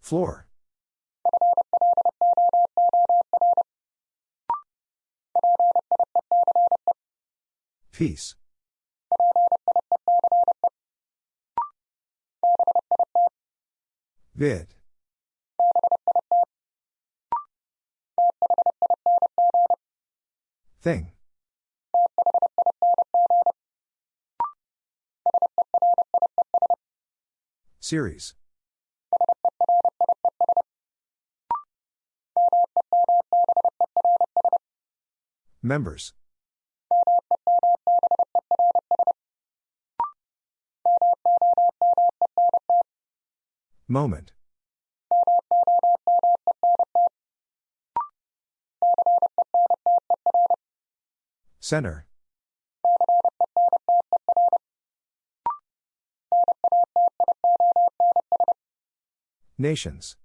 Floor. Peace. Vid. Thing. Series. Members. Moment. Center. Nations.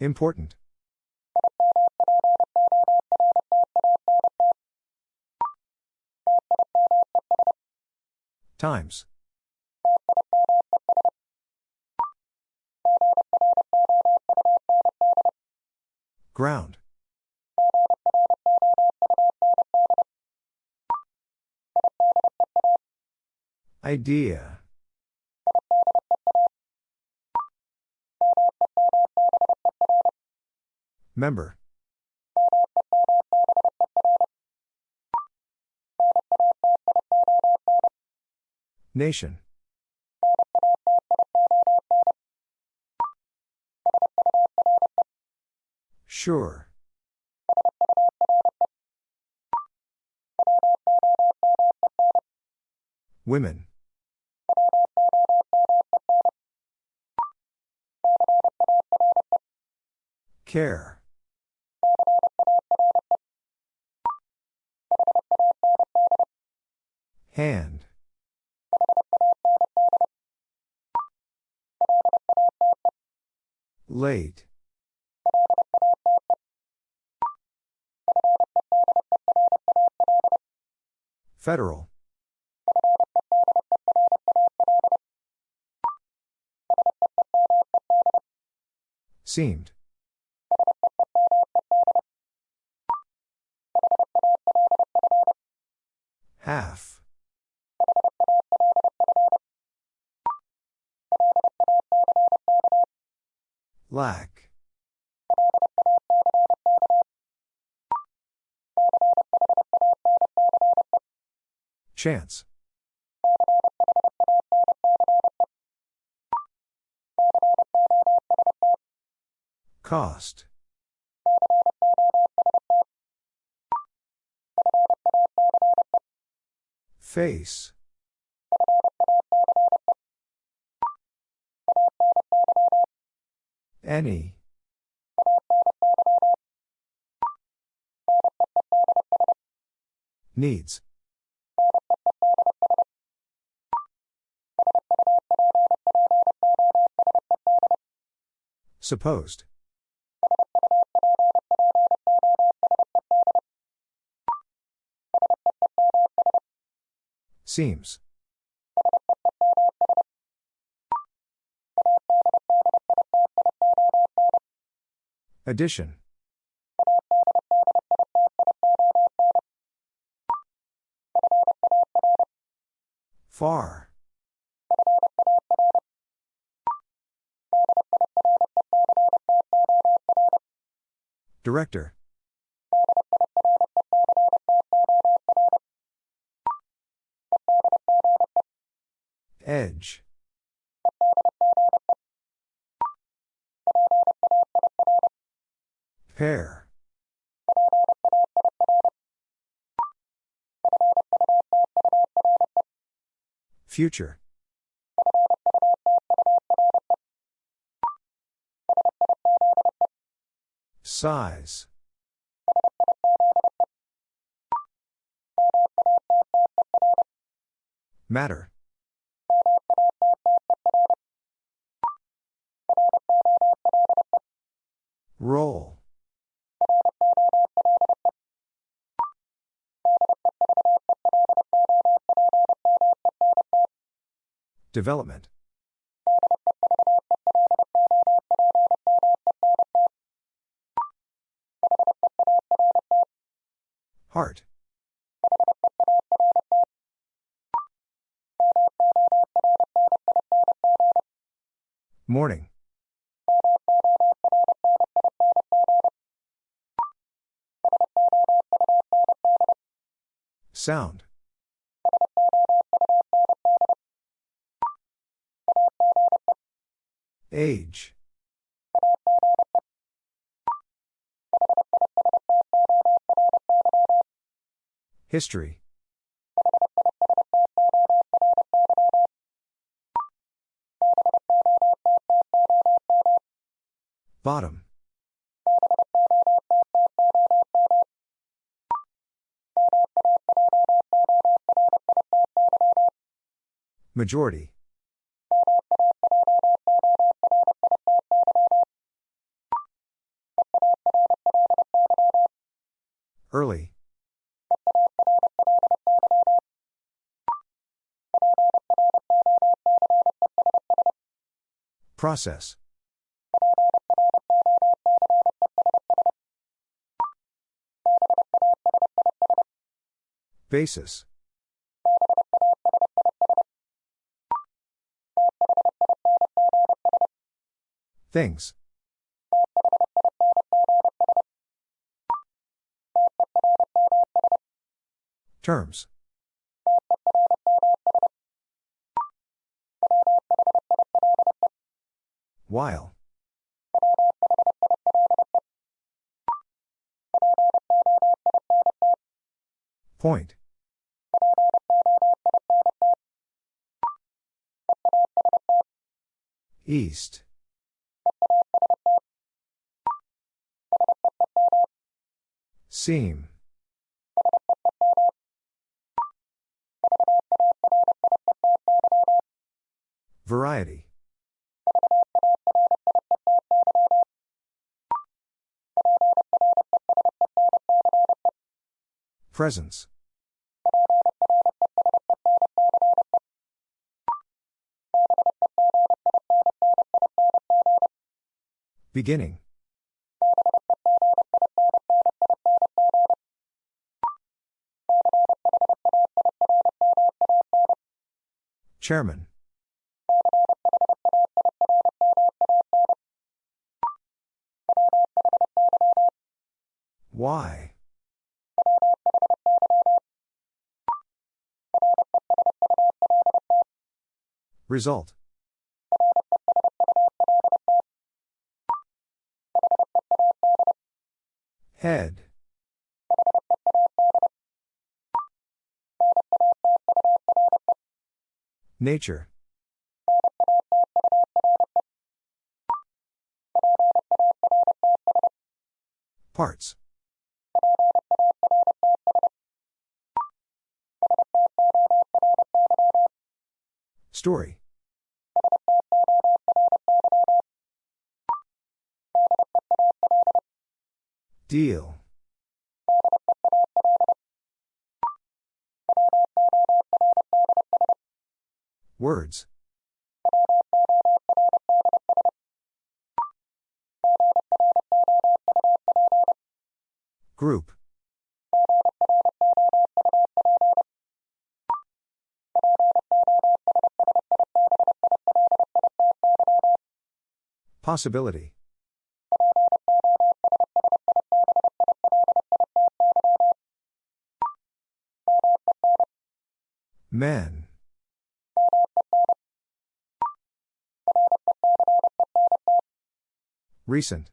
Important. Times. Ground. Idea. Member. Nation. Sure. Women. Care. Hand. Late. Federal. Seemed. Half. Lack. Chance. Cost. Face. Any. Needs. Supposed. Seems. Addition. Far. Director. Edge. Pair. Future. Size. Matter. Roll. Development. Heart. Morning. Sound. Age. History. Bottom. Majority. Process. Basis. Things. Terms. While. Point. East. Seam. Variety. Presence. Beginning. Chairman. Why? Result. Head. Nature. Parts. Story. Deal. Words. Group. Possibility. Men. Recent.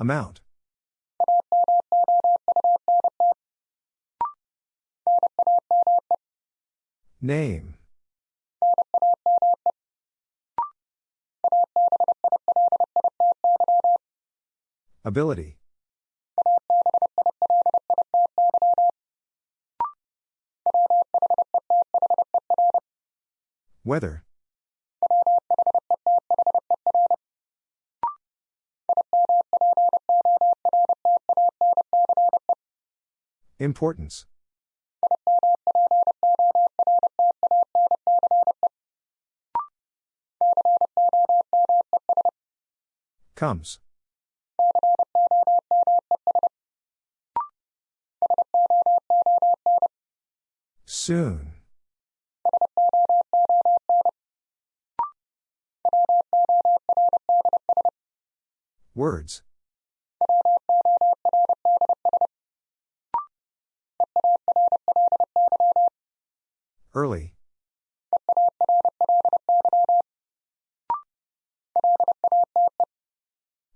Amount. Name. Ability. Weather. Importance. Comes. Soon. Words. Early.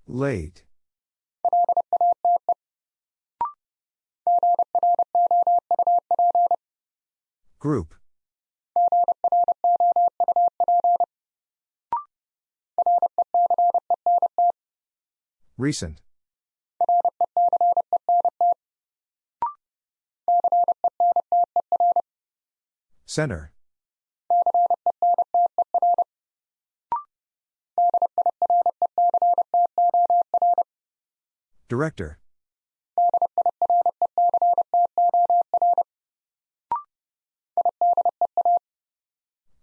Late. Recent. Center. Director.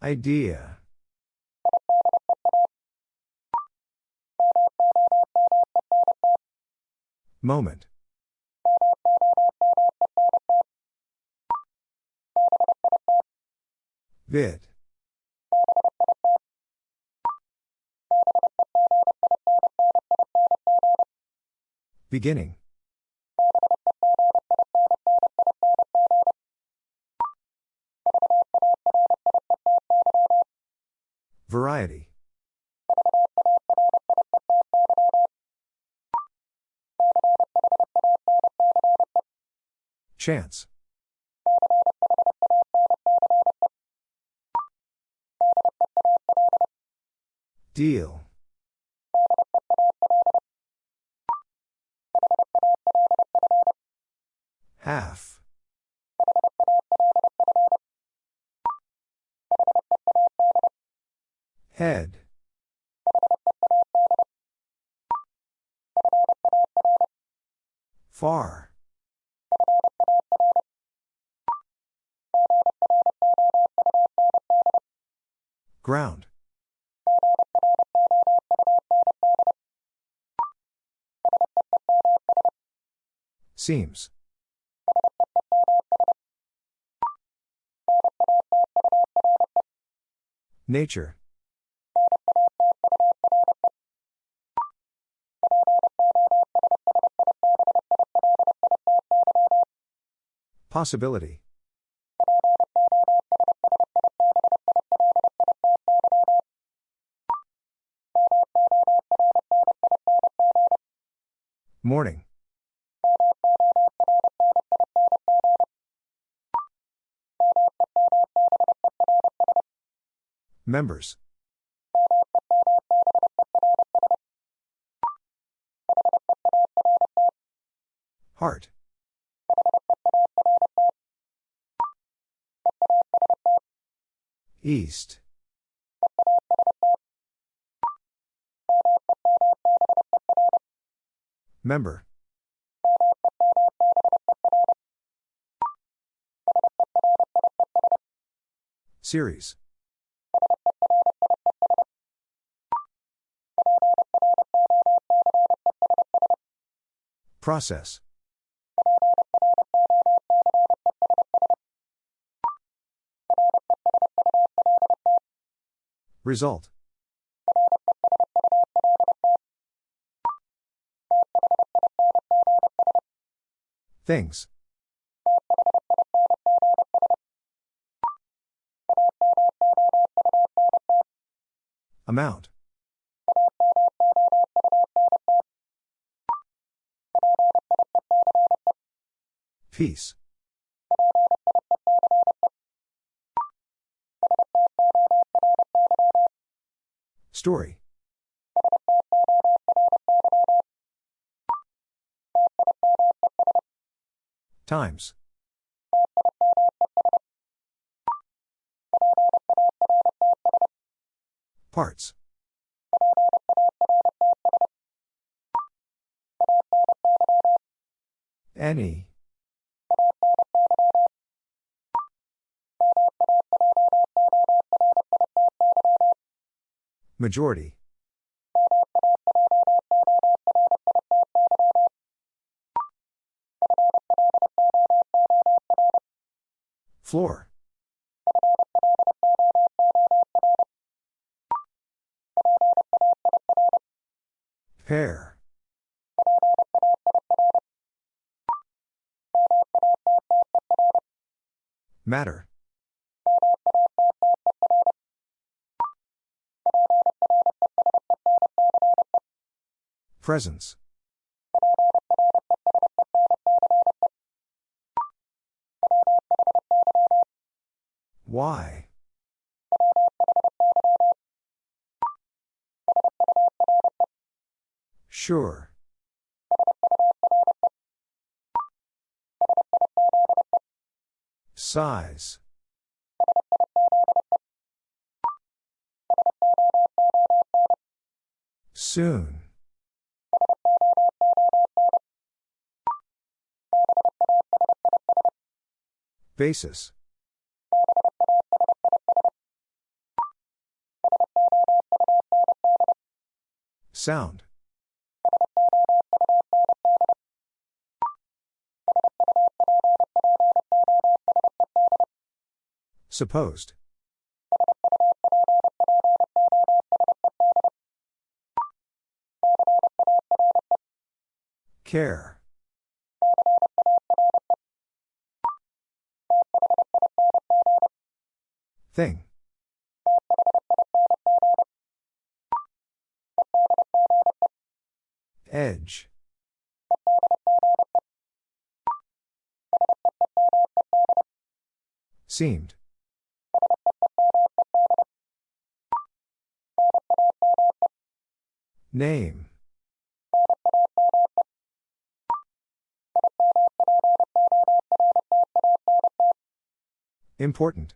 Idea. Moment. Vid. Beginning. Chance. Deal. Half. Head. Far. Ground. Seems. Nature. Possibility. Morning. Members. Heart. East. Member. Series. Process. Result. Things. Amount. Peace. Story. Times. Parts. Any. Majority. Floor. Pair. Matter. Presence. Why? Sure. Size. Soon. Basis. Sound. Supposed. Care. Thing. Edge. Seemed. Name. Important.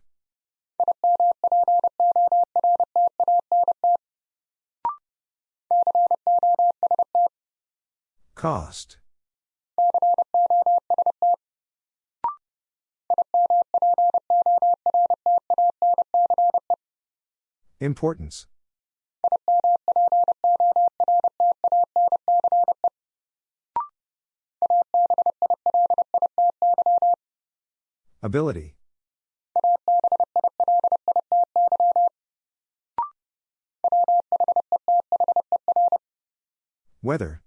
Cost. Importance. Ability. Weather.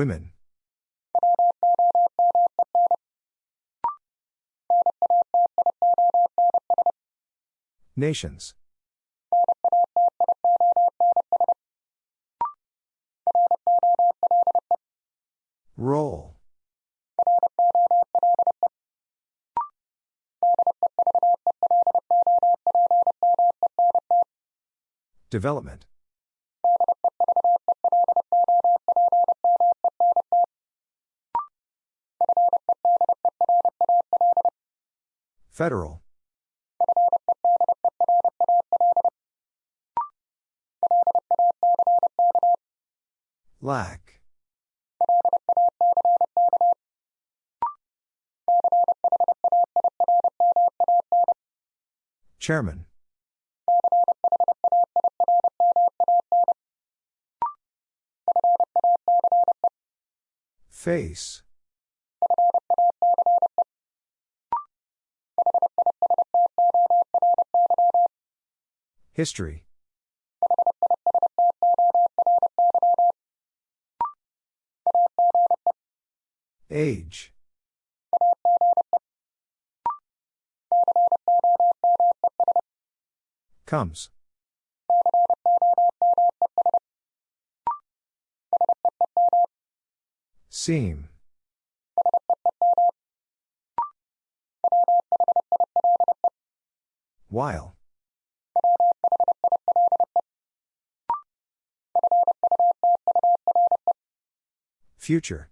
Women. Nations. Roll. Development. Federal. Lack. Chairman. Face. History. Age. Comes. Seam. While. Future.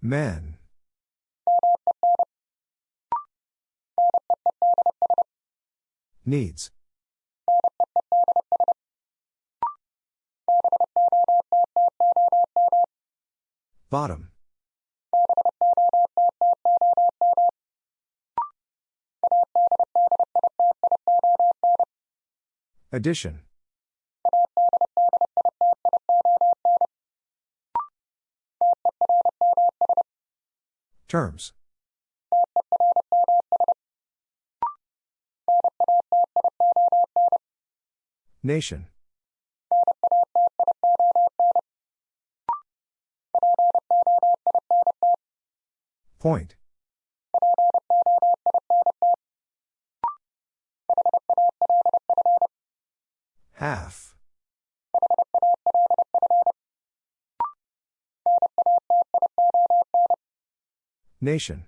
Men. Needs. Bottom. Addition. Terms. Nation. Point. Half. Nation.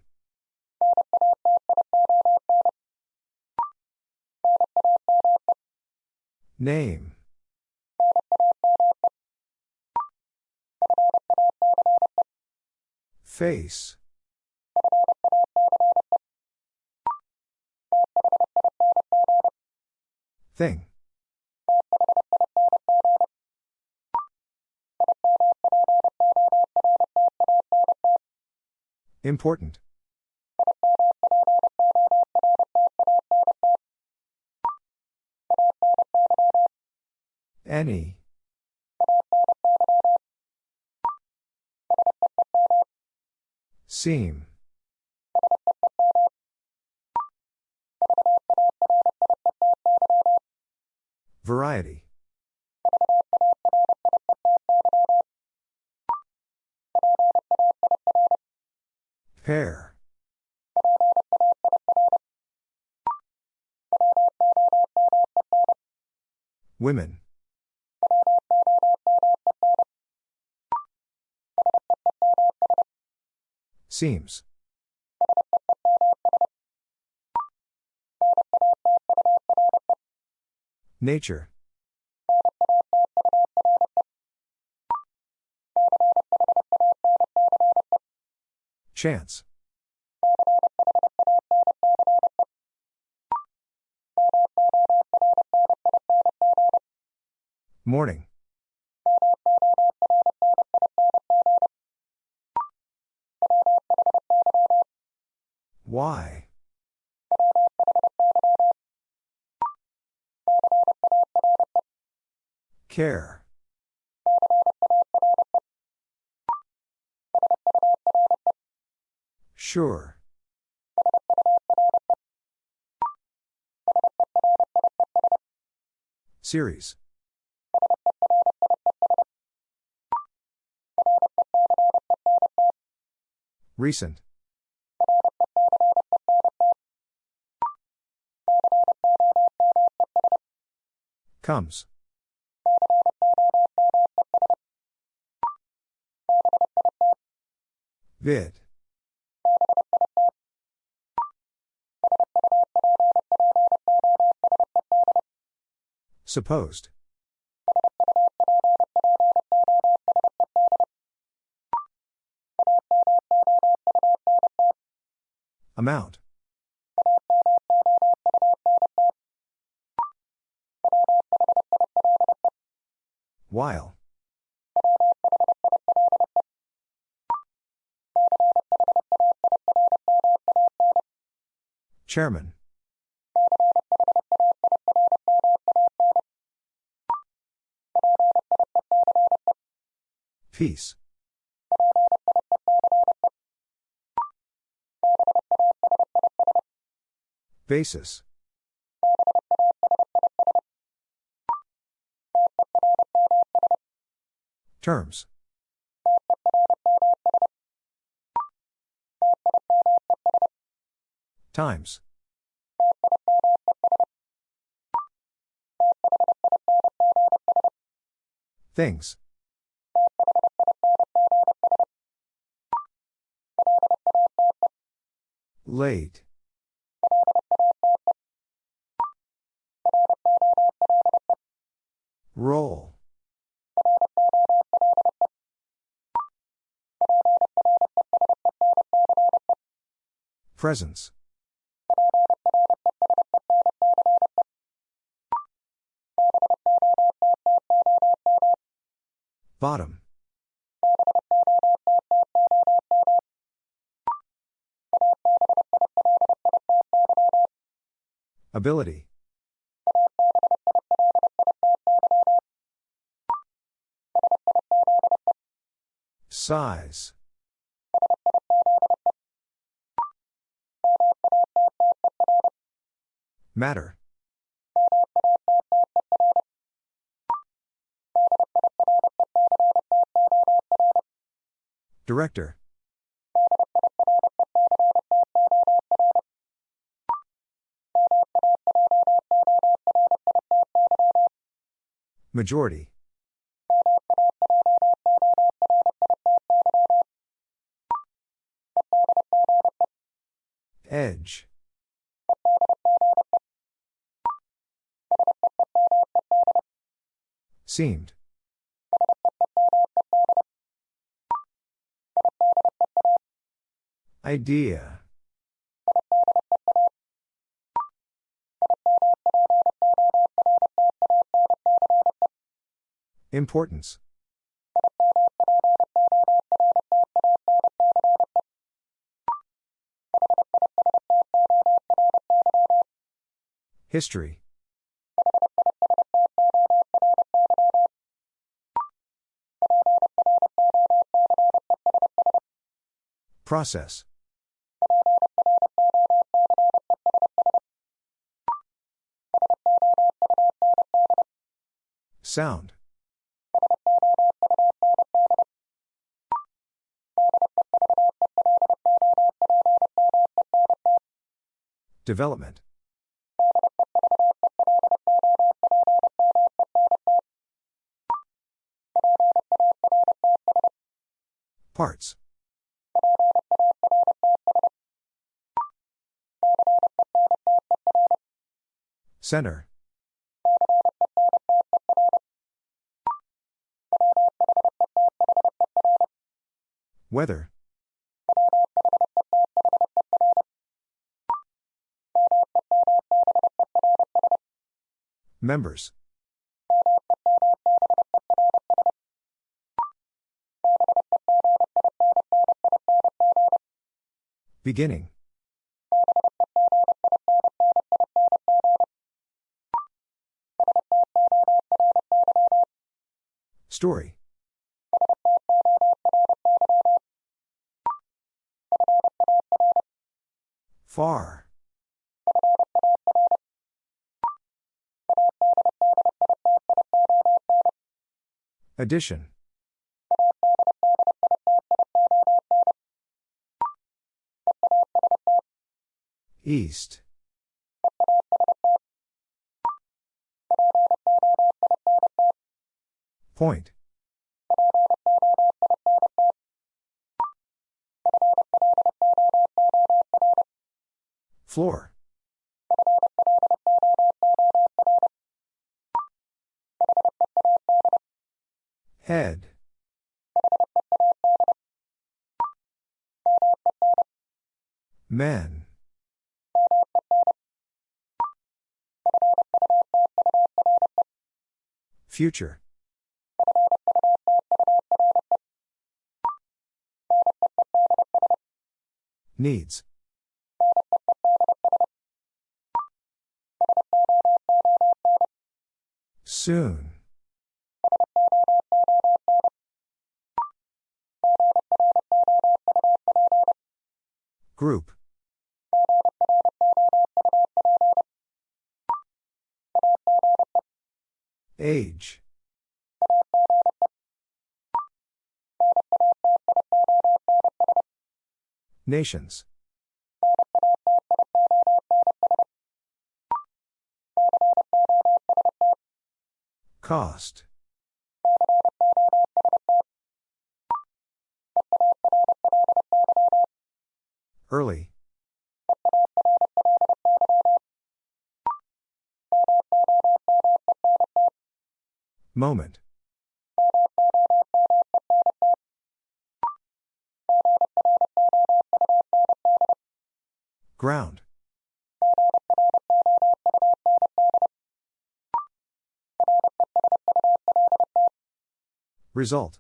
Name. Face. Thing. Important. Any. Seam. Variety. Pair. Women. Seems. Nature. Chance. Morning. Why? Care. Sure. Series. Recent. Comes. Vid. Supposed. Amount. While. Chairman. Peace. Basis. Terms. Times. Things. Late. Roll. Presence. Bottom. Ability. Size. Matter. Director. Majority. Edge. Seemed. Idea. Importance. History. Process. Sound. Development. Parts. Center. Weather. Members. Beginning. Story. Far. Addition. East. Point. Floor. Head. Men. Future. Needs. Soon. Group. Age. Nations. Cost. Early. Moment. Ground. Result.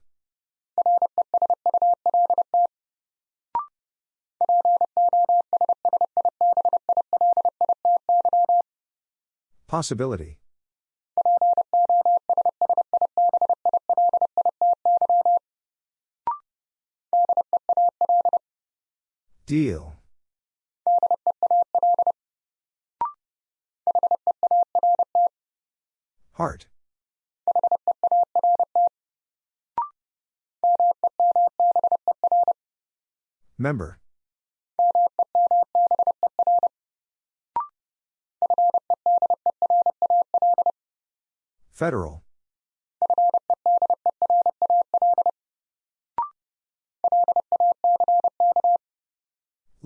Possibility. Deal. Heart. Member. Federal.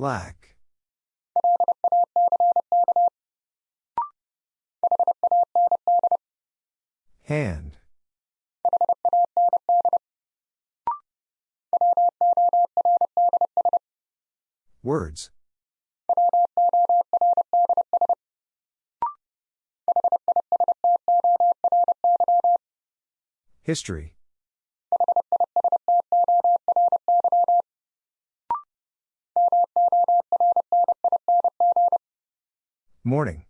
Lack. Hand. Words. History. Morning.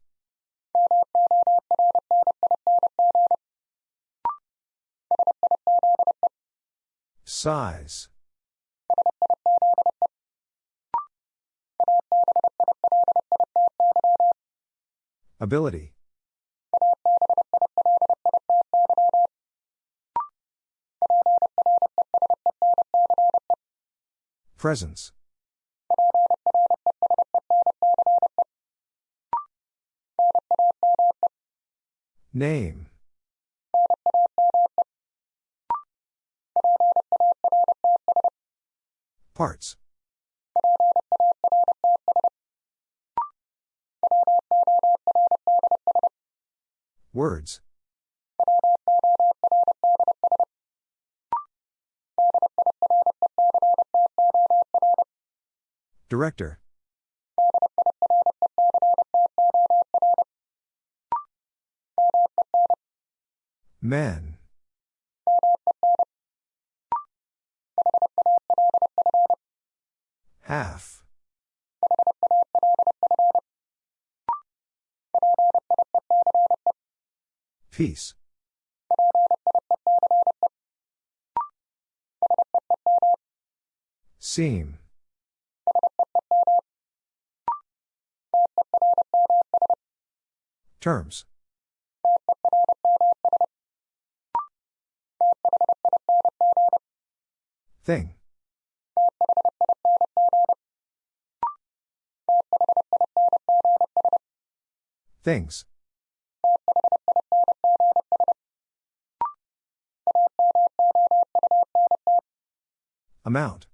Size. Ability. Presence. Name. Parts. Words. Director. Men. Half. Peace. Seam. Terms. Thing. Things. Amount.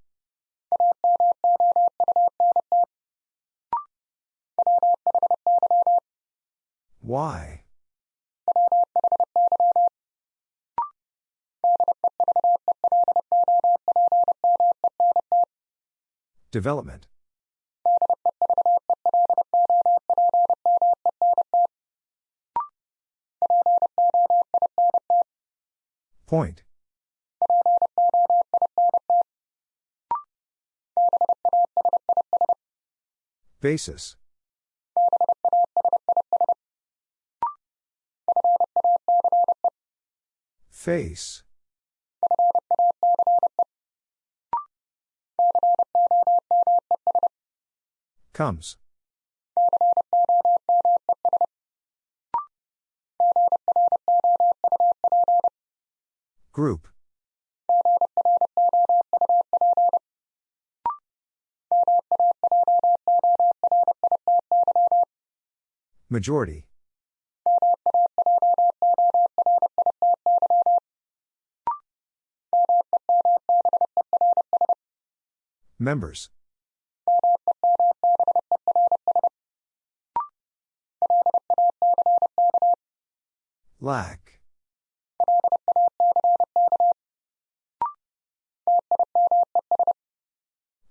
Why? Development. Point. Basis. Face. Comes. Group. Majority. Members. Lack.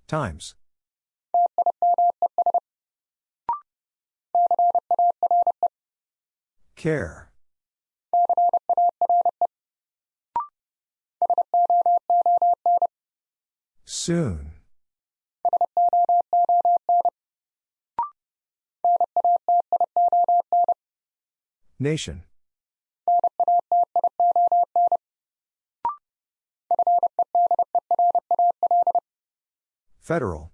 Times. Care. Soon. Nation. Federal.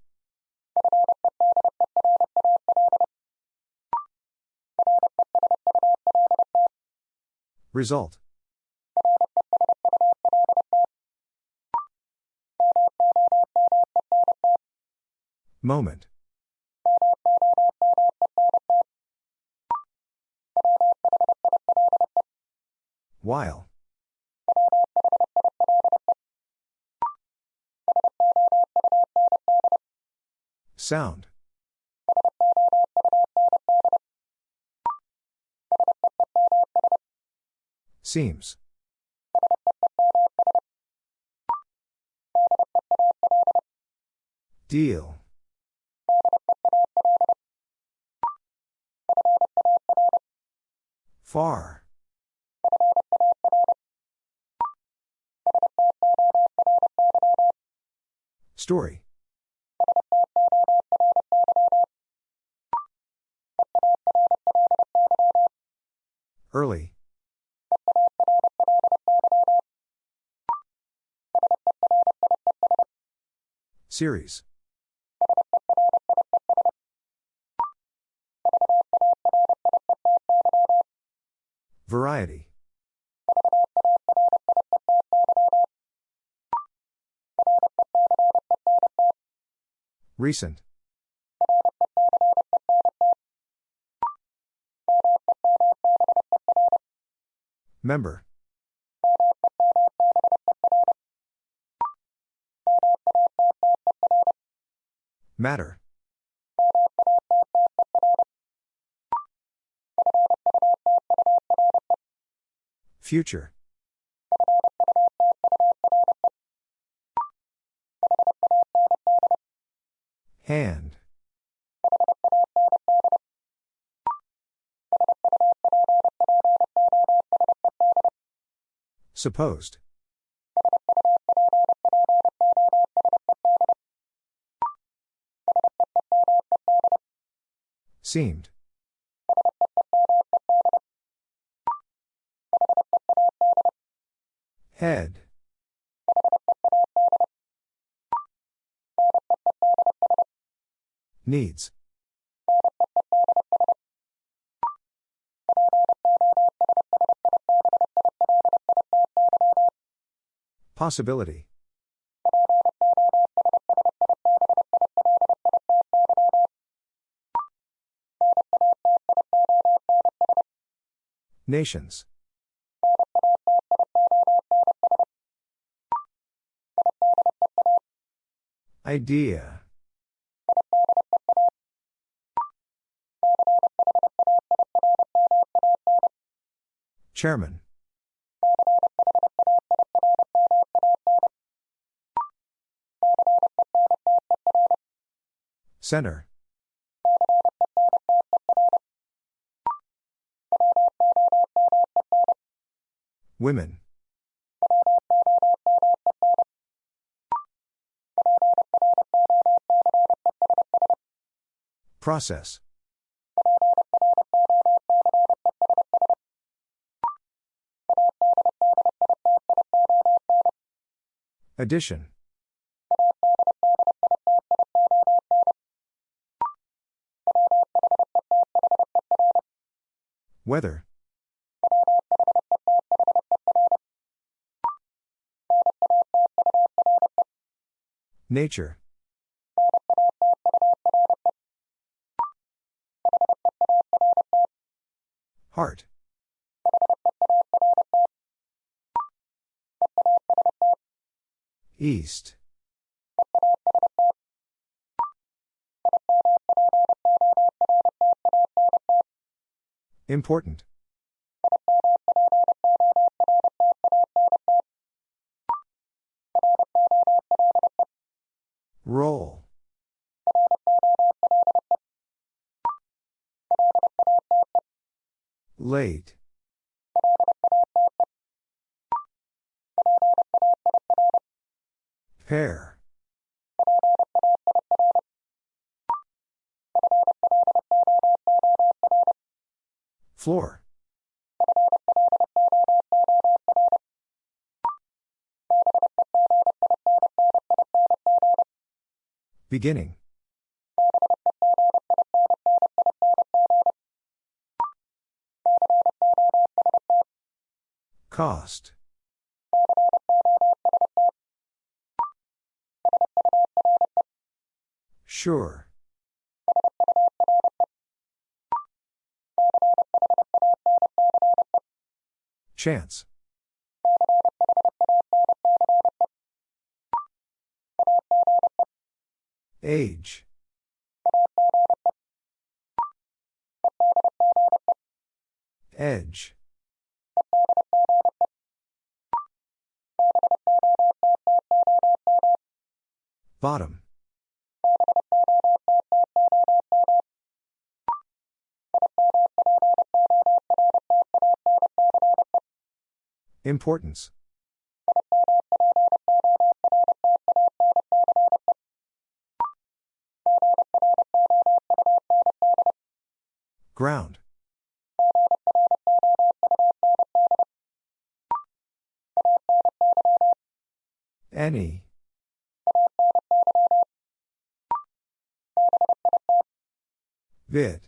Result. Moment. While. Sound. Seems. Deal. Far. Story. Early. Series. Variety. Recent. Member. Matter. Future. Hand. Supposed. Seemed. Head. Needs. Possibility. Nations. Idea. Chairman. Center. Women. Process. Addition. Weather. Nature. Heart. East. Important. Roll. Late. Pair. Floor. Beginning. Cost. Sure. Chance. Age. Edge. Bottom. Importance. Ground. Any. Vid.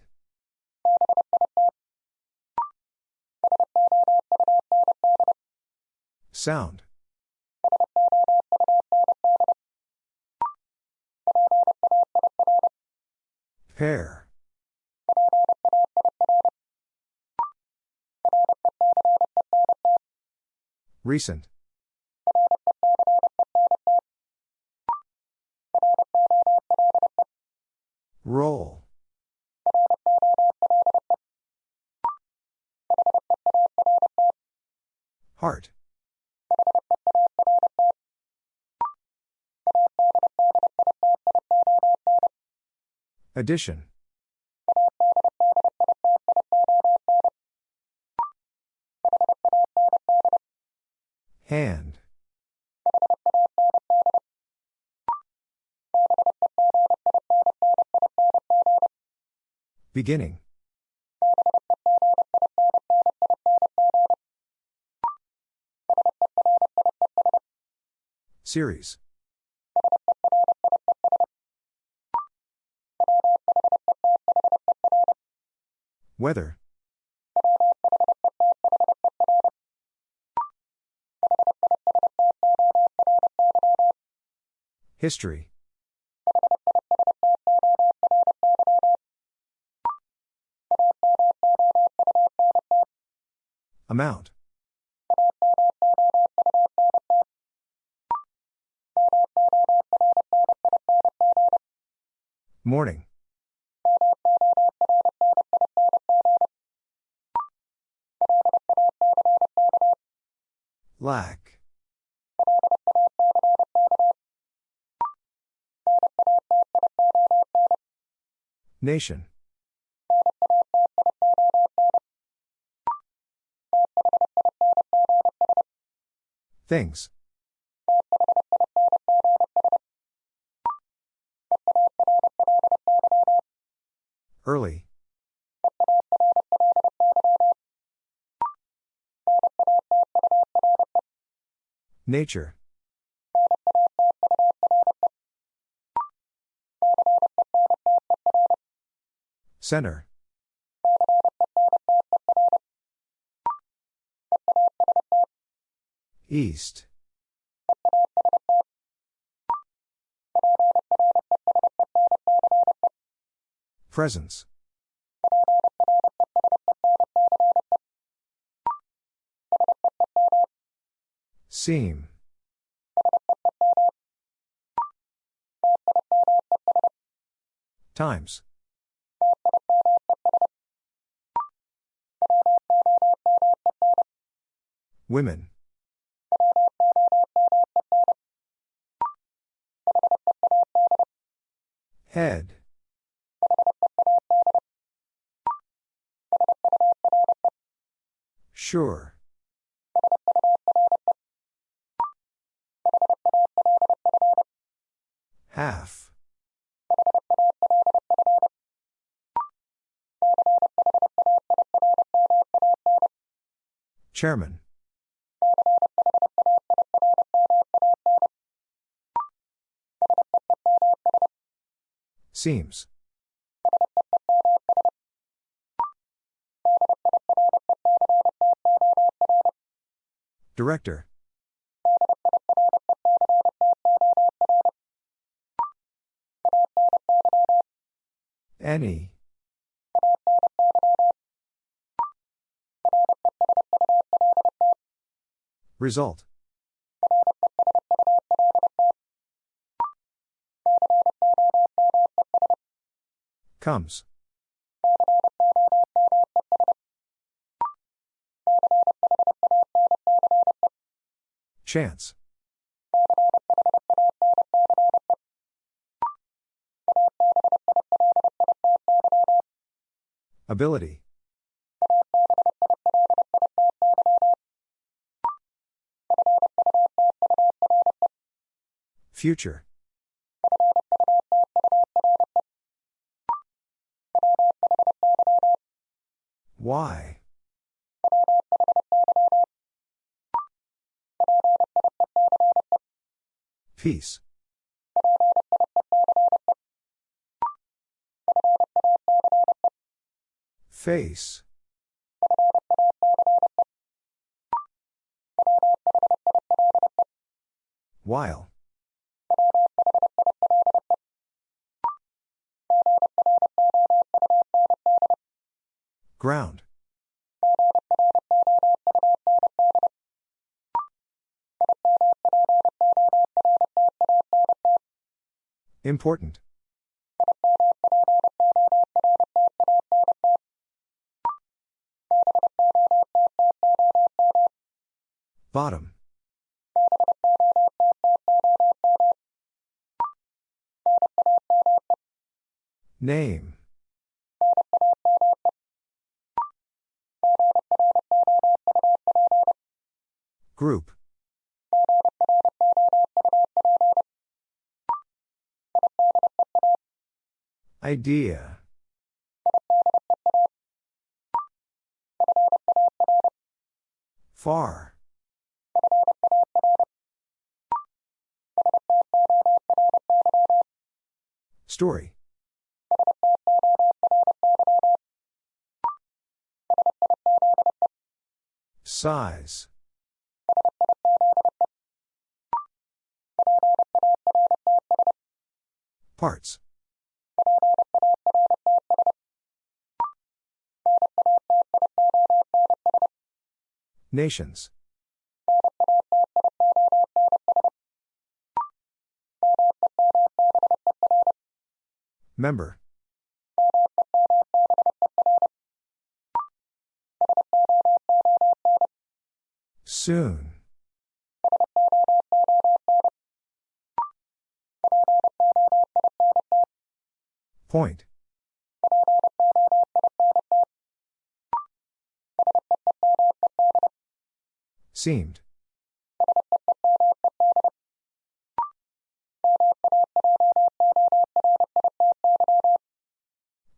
Sound. Pair. Recent. Roll. Heart. Addition. Hand. Beginning. Series. Weather. History. Amount. Morning. Lack. Nation. Things. Early. Nature. Center. East. Presence. Seam. Times. Women. Head. Sure. Chairman. Seems. Director. Any. Result. Comes. Chance. Ability. Future. Why? Peace. Face. While. Ground. Important. Bottom. Name. Group. Idea. Far. Story. Size. Parts. Nations. Member. Soon. Point. Seemed.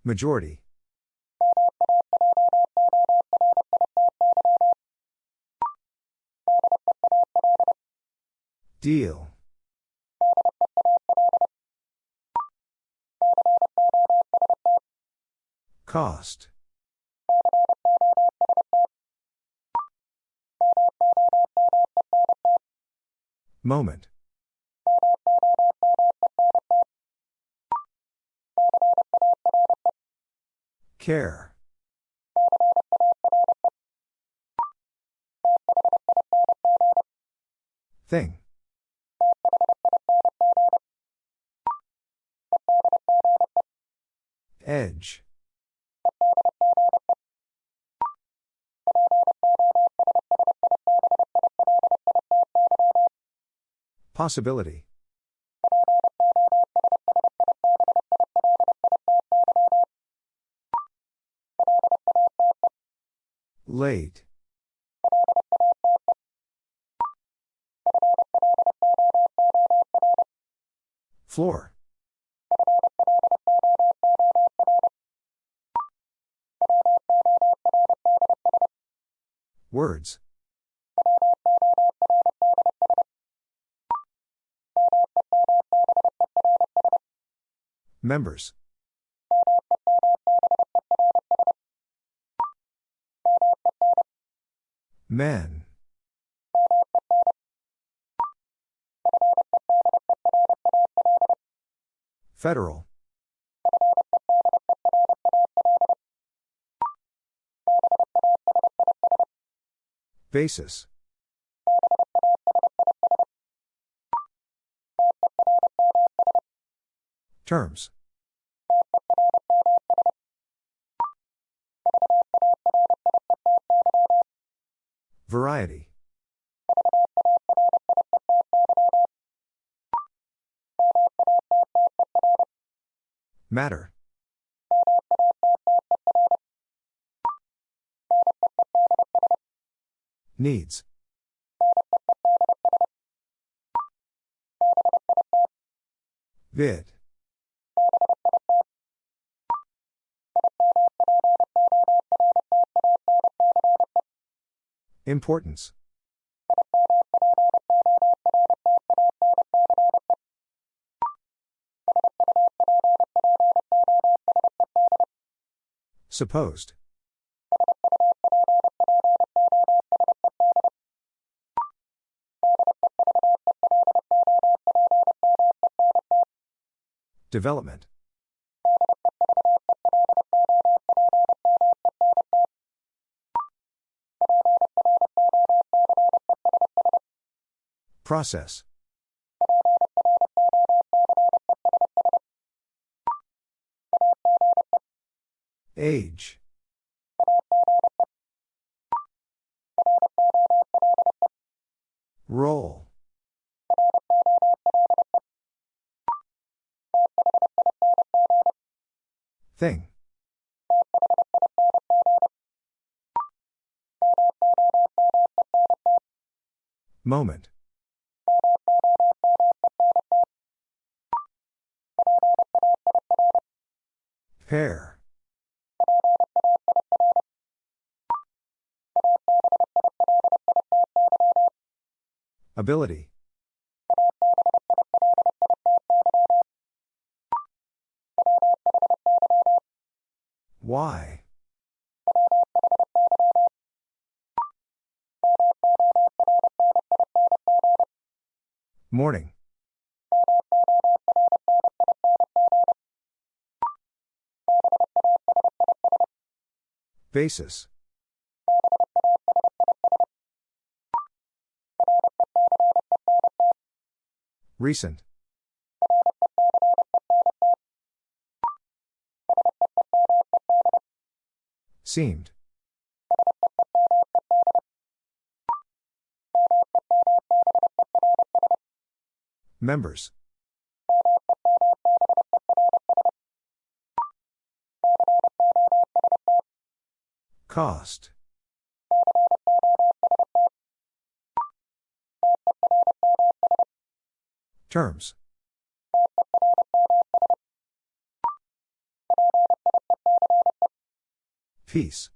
Majority. Deal. Cost. Moment. Care. Thing. Edge. Possibility. Late. Floor. Words. Members. Men. Federal. Basis. Terms. Variety. Matter. Needs. Vid. Importance. Supposed. Development. Process. Age. Roll. Thing. Moment. Pair. Ability. Why? Morning. Basis. Recent. Seemed. Members. Cost. Terms. Peace.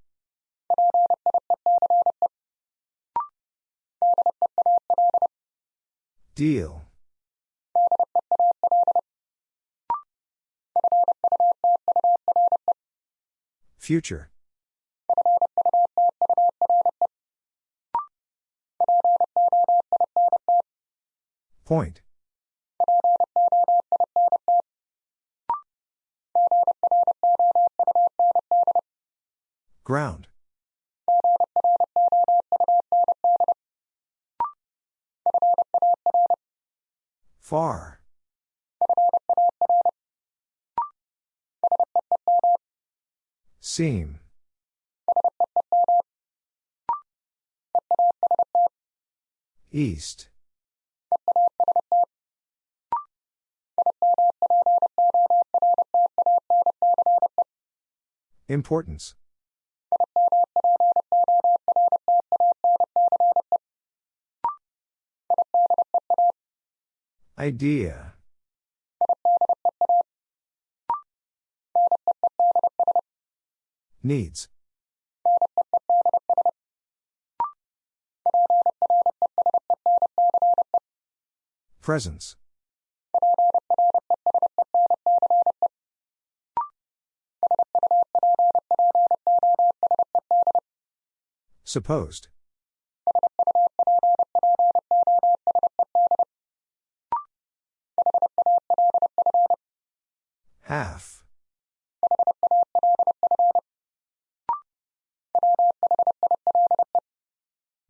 Deal. Future. Point. Ground. Far. Seam. East. Importance. Idea. Needs. Presence. Supposed. Half.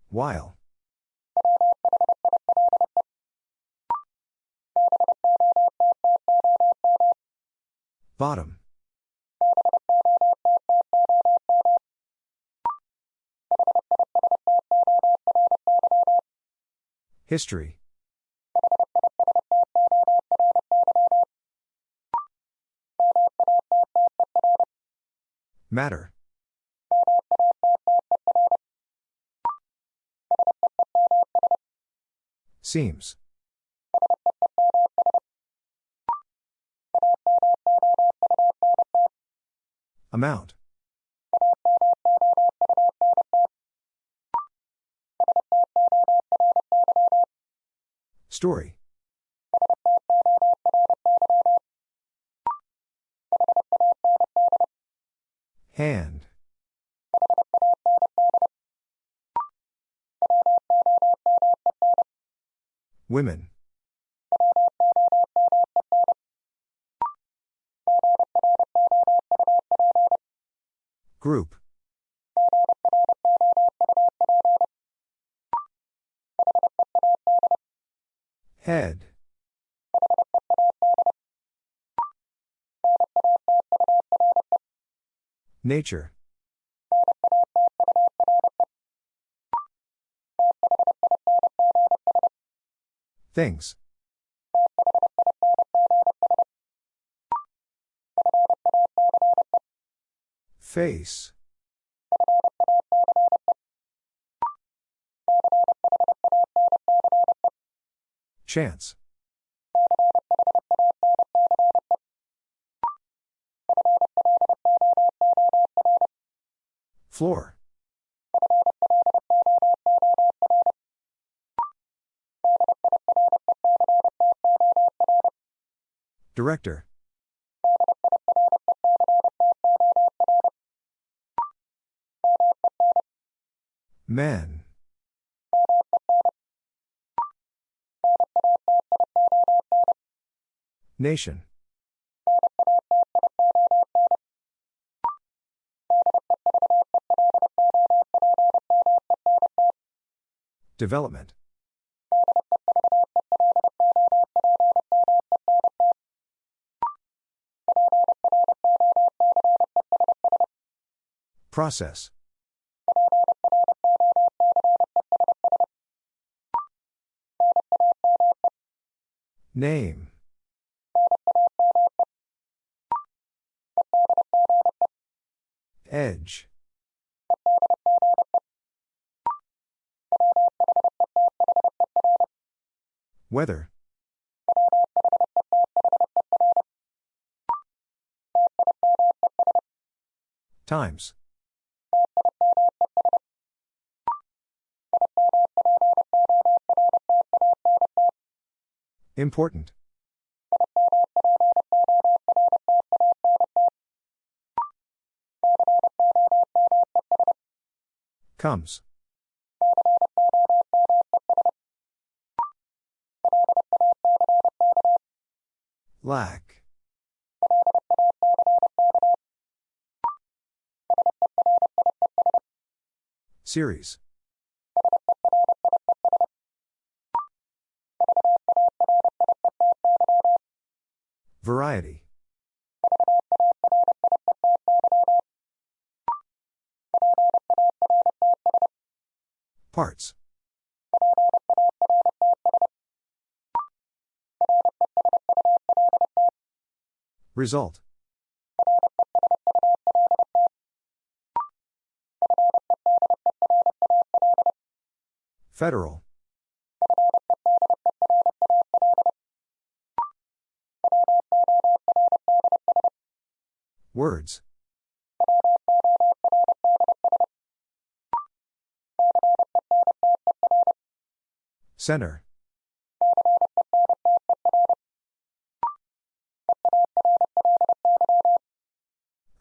While. Bottom. History. Matter. Seems. Amount. Story. Hand. Women. Group. Nature. Things. Face. Chance. Floor. Director. Men. Nation. Development. Process. Name. Weather. Times. Important. Comes. Lack. Series. Variety. Parts. Result. Federal. Words. Center.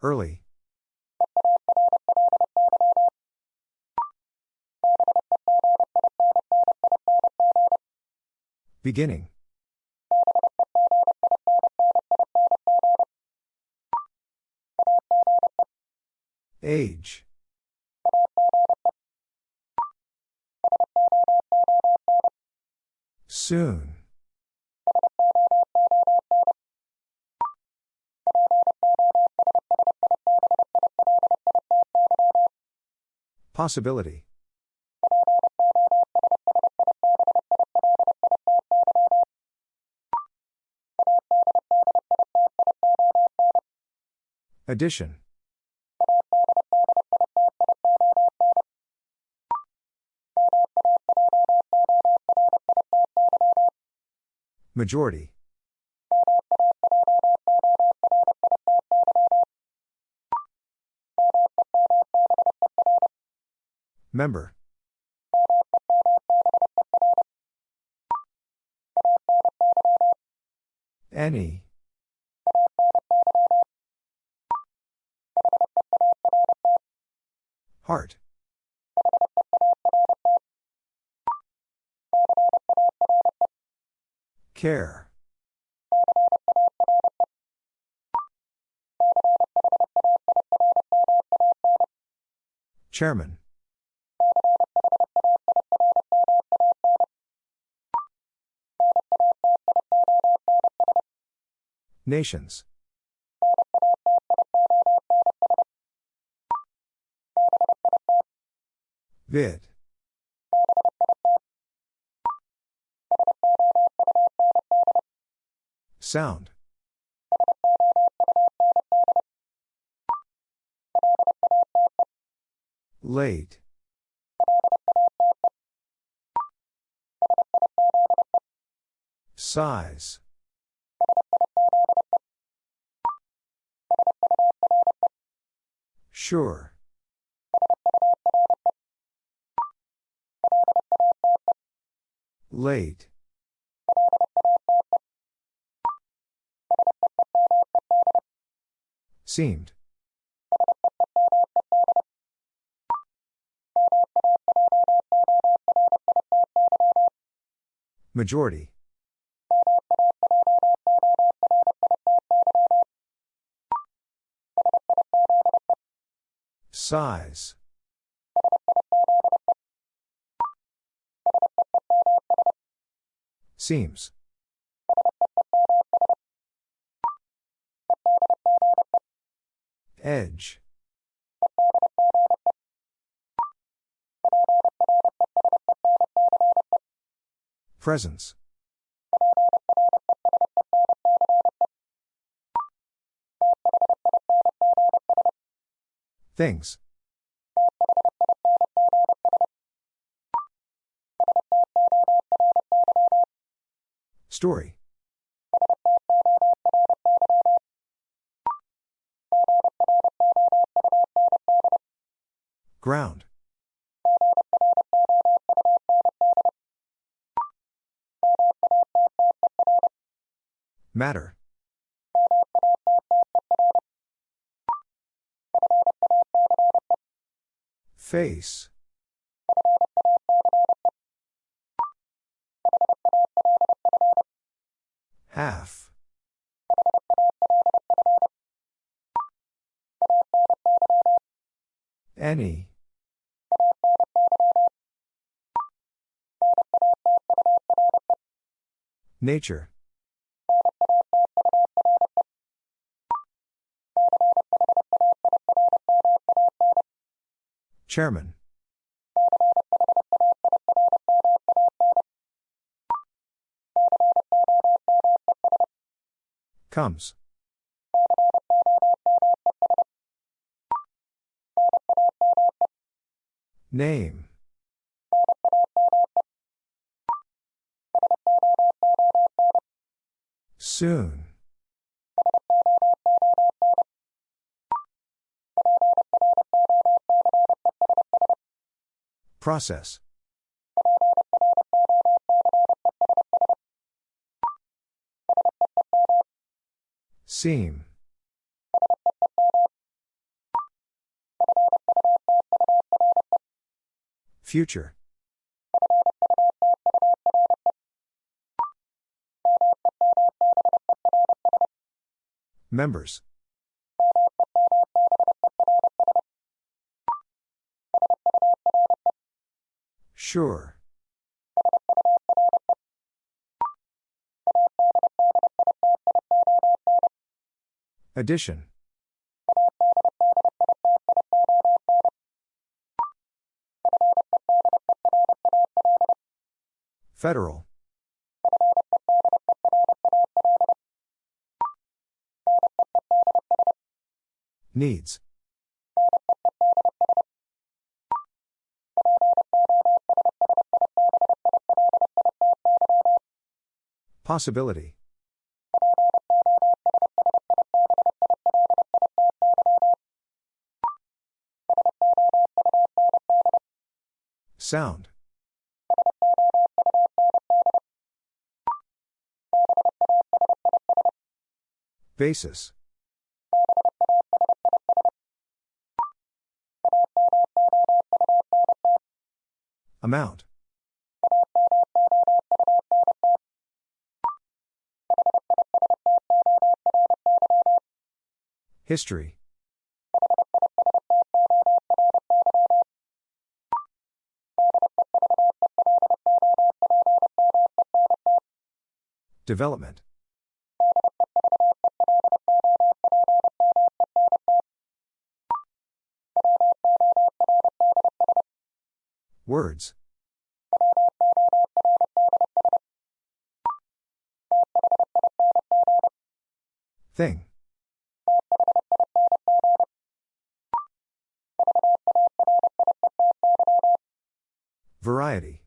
Early. Beginning. Age. Soon. Possibility. Addition. Majority. Member. Any. Care. Chairman. Nations. Vid. Sound. Late. Size. Sure. Late. Seemed. Majority. Size. Seems. Edge. Presence. Things. Story. Ground. Matter. Face. Half. Any. Nature. Chairman. Comes. Name. Soon. Process. Seam. Future. Members. Sure. Addition. Federal. Needs. Possibility. Sound. Basis. Amount. History. Development. Words. Thing. Variety.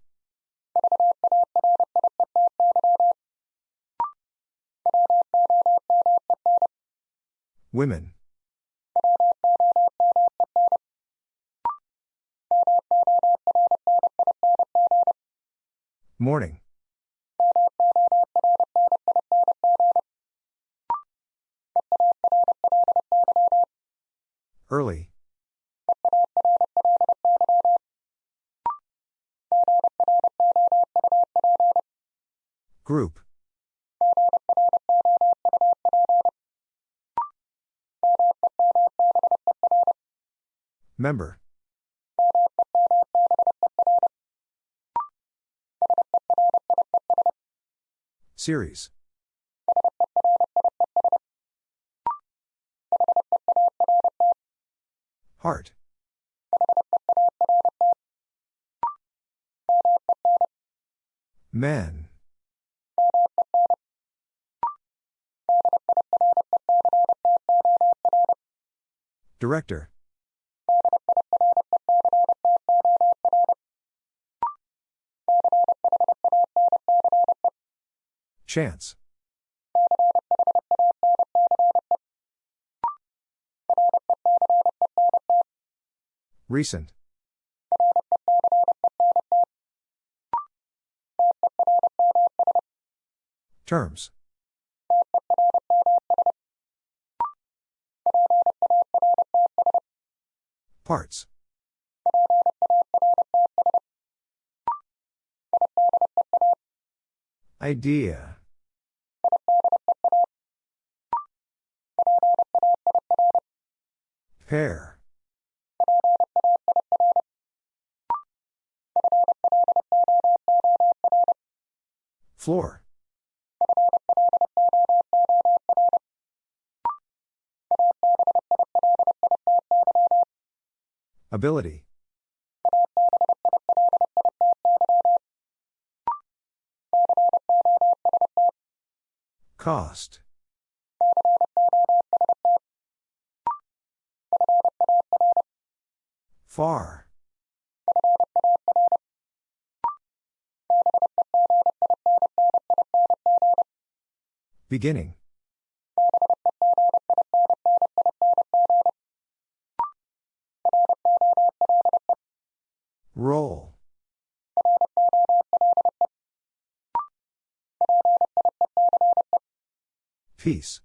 Women. Morning. Early. Group. Member. Series. Heart. Men. Director. Chance. Recent. Terms. Parts. Idea. Pair. Floor. Ability. Cost. Far. Beginning. Roll. Peace.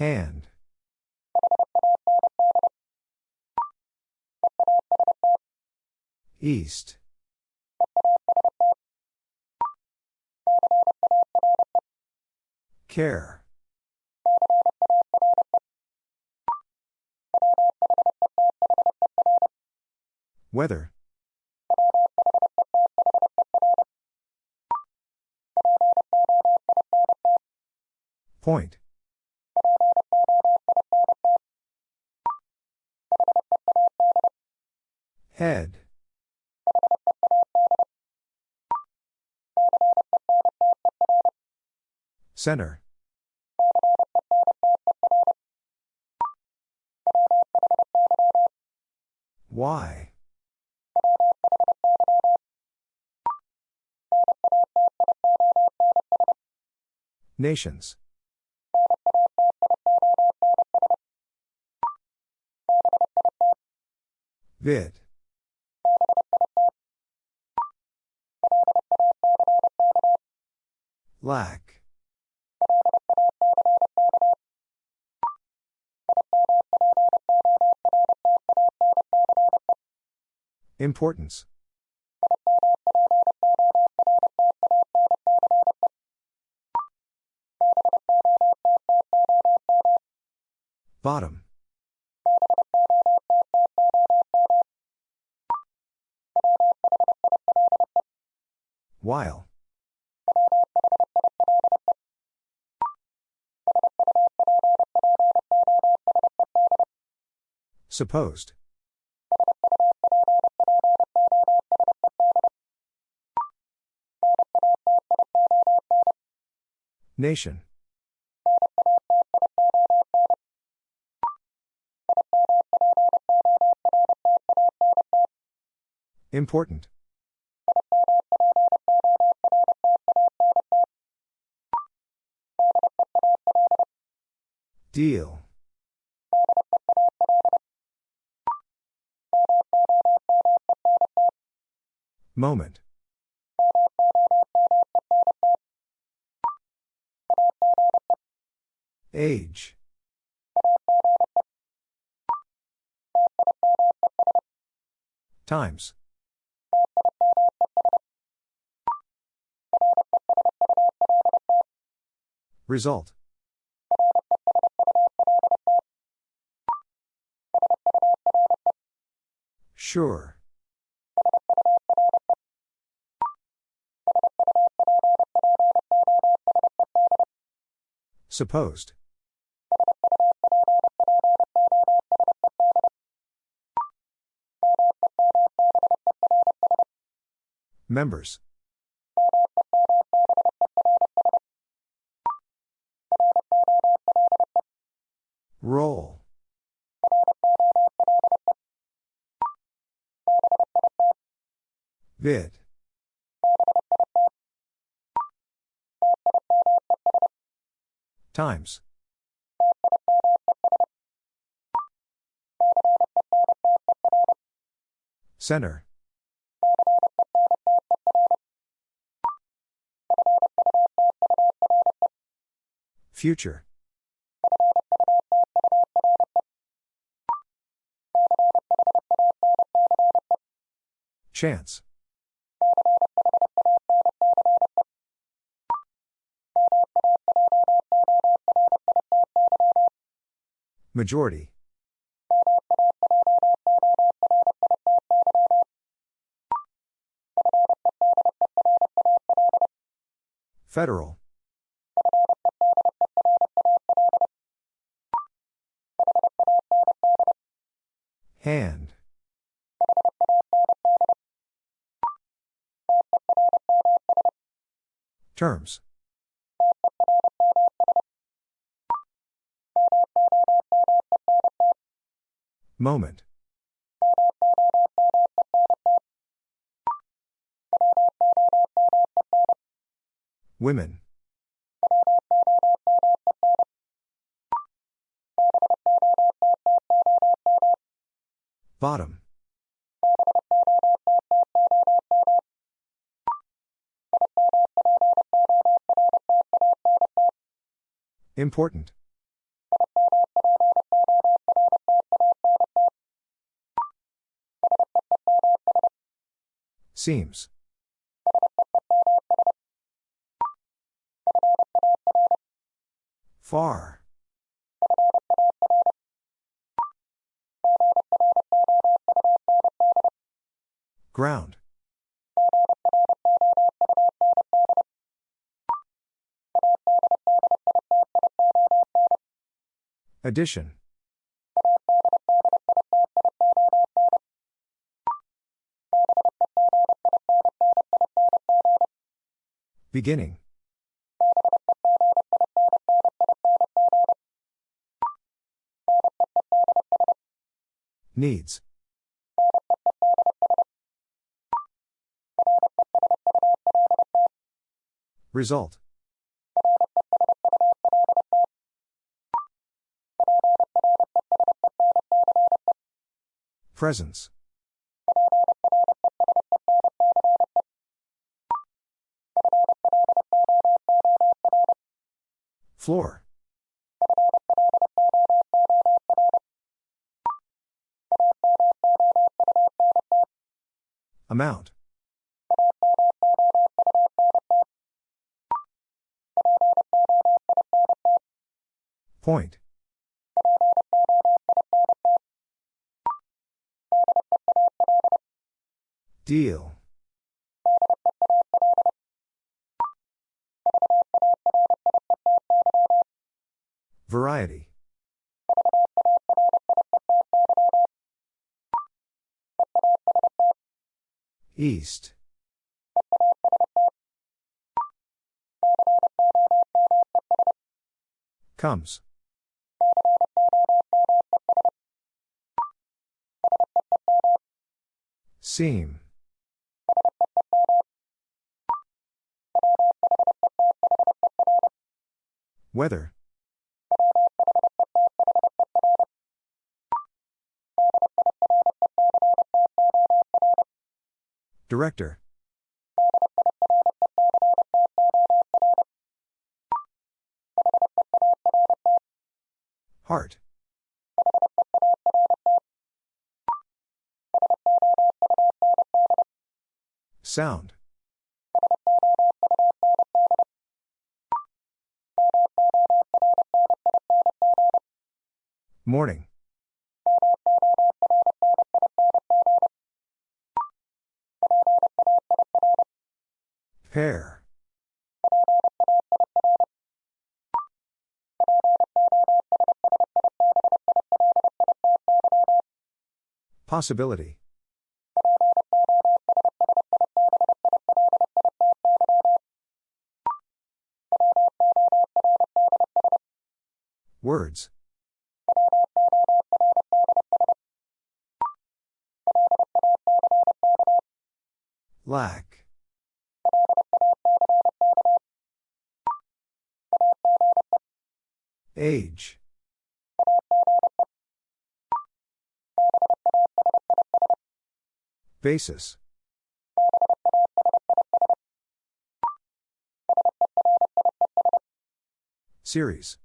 Hand. East. Care. Weather. Point. Head. Center. Why? Nations. Vid. Lack. Importance. Bottom. While. Supposed. Nation. Important. Deal. Moment. Age. Times. Result. Sure. Supposed. Members. Roll. Vid. Times. Center. Future. Chance. Majority. Federal. Hand. Terms. Moment. Women. Bottom. Important. Seems. Far. Ground. Addition. Beginning. Needs. Result. Presence. Floor. Amount. Point. Deal. Variety. East. Comes. Seam. Weather. Director. Heart. Sound. Morning. Pair. Possibility. Words. Lack. Age. Basis. Series.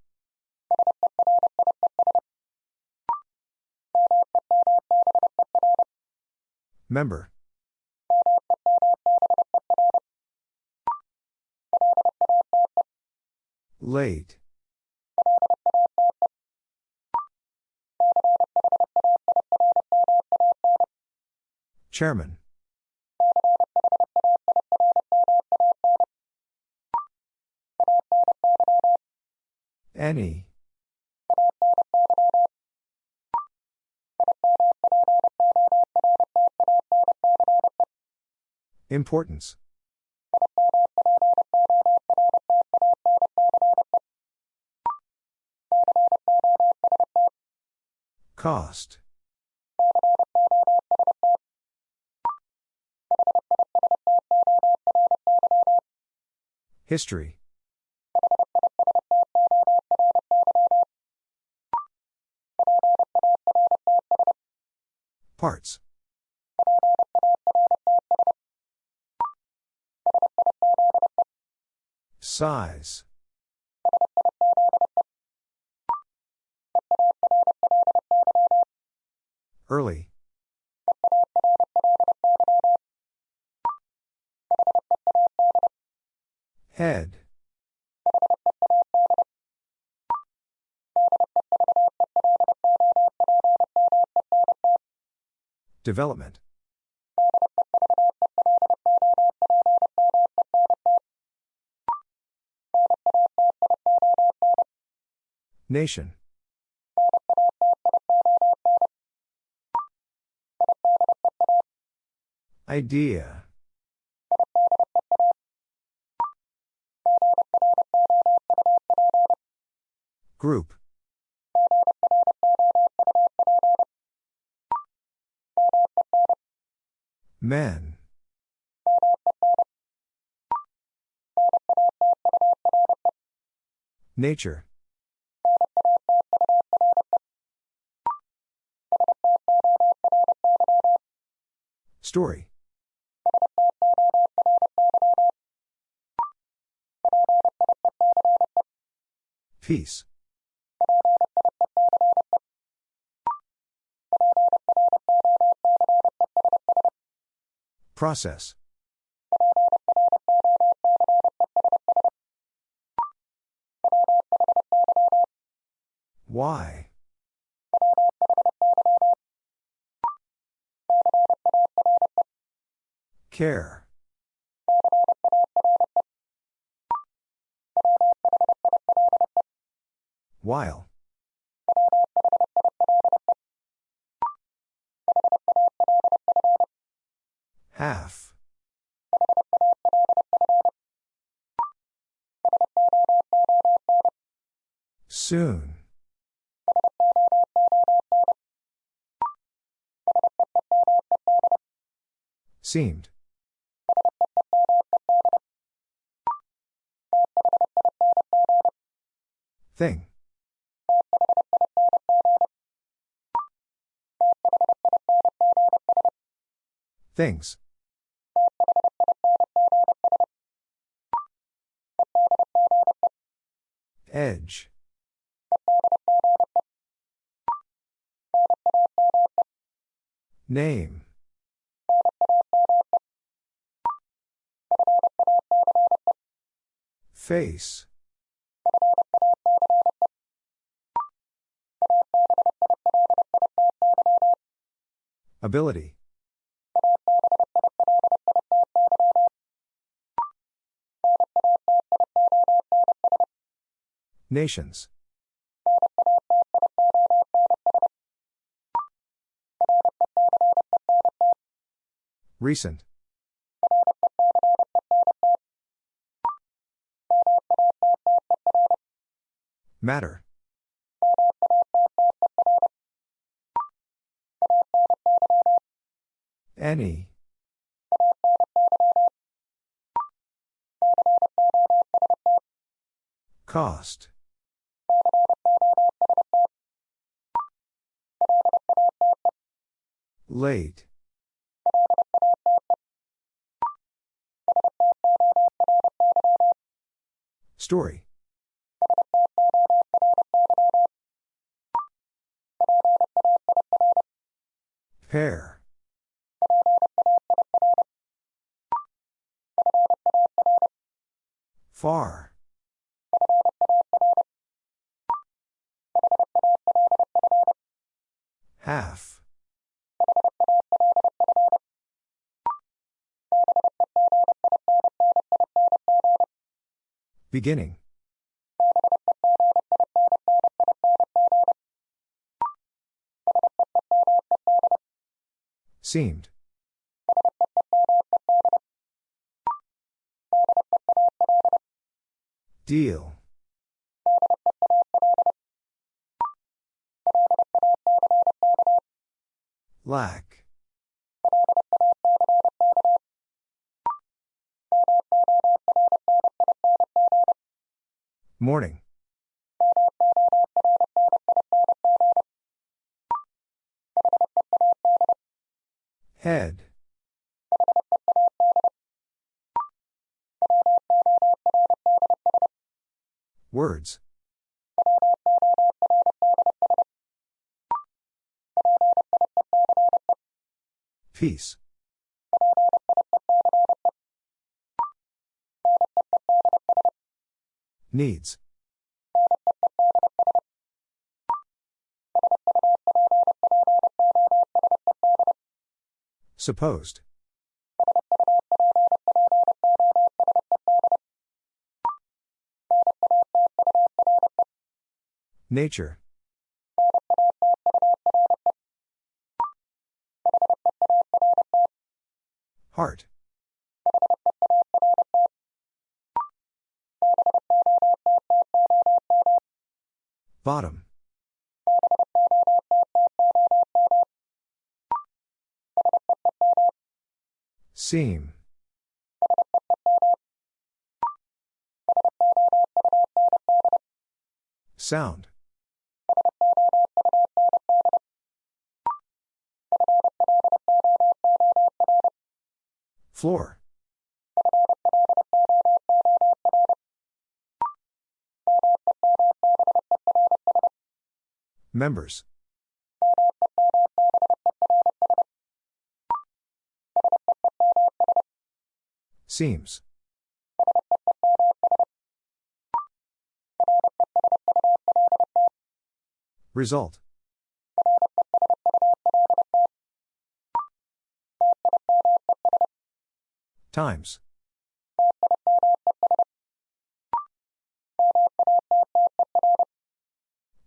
Member. Late. Chairman. Any. Importance. Cost. History. Parts. Size. Early. Head. Development. Nation. Idea. Group. Men. Nature. Story. Peace. Process. Why? Care. While. Half. Soon. Seemed. Thing. Things. Edge. Name. Face. Ability. Nations. Recent. Matter. Any. Cost. Late. Story. Pair. Far. Beginning. Seemed. Deal. Lack. Morning. Head. Words. Peace. Needs. Supposed. Nature. Heart. Bottom. Seam. Sound. Floor. Members. Seems. Result. Times.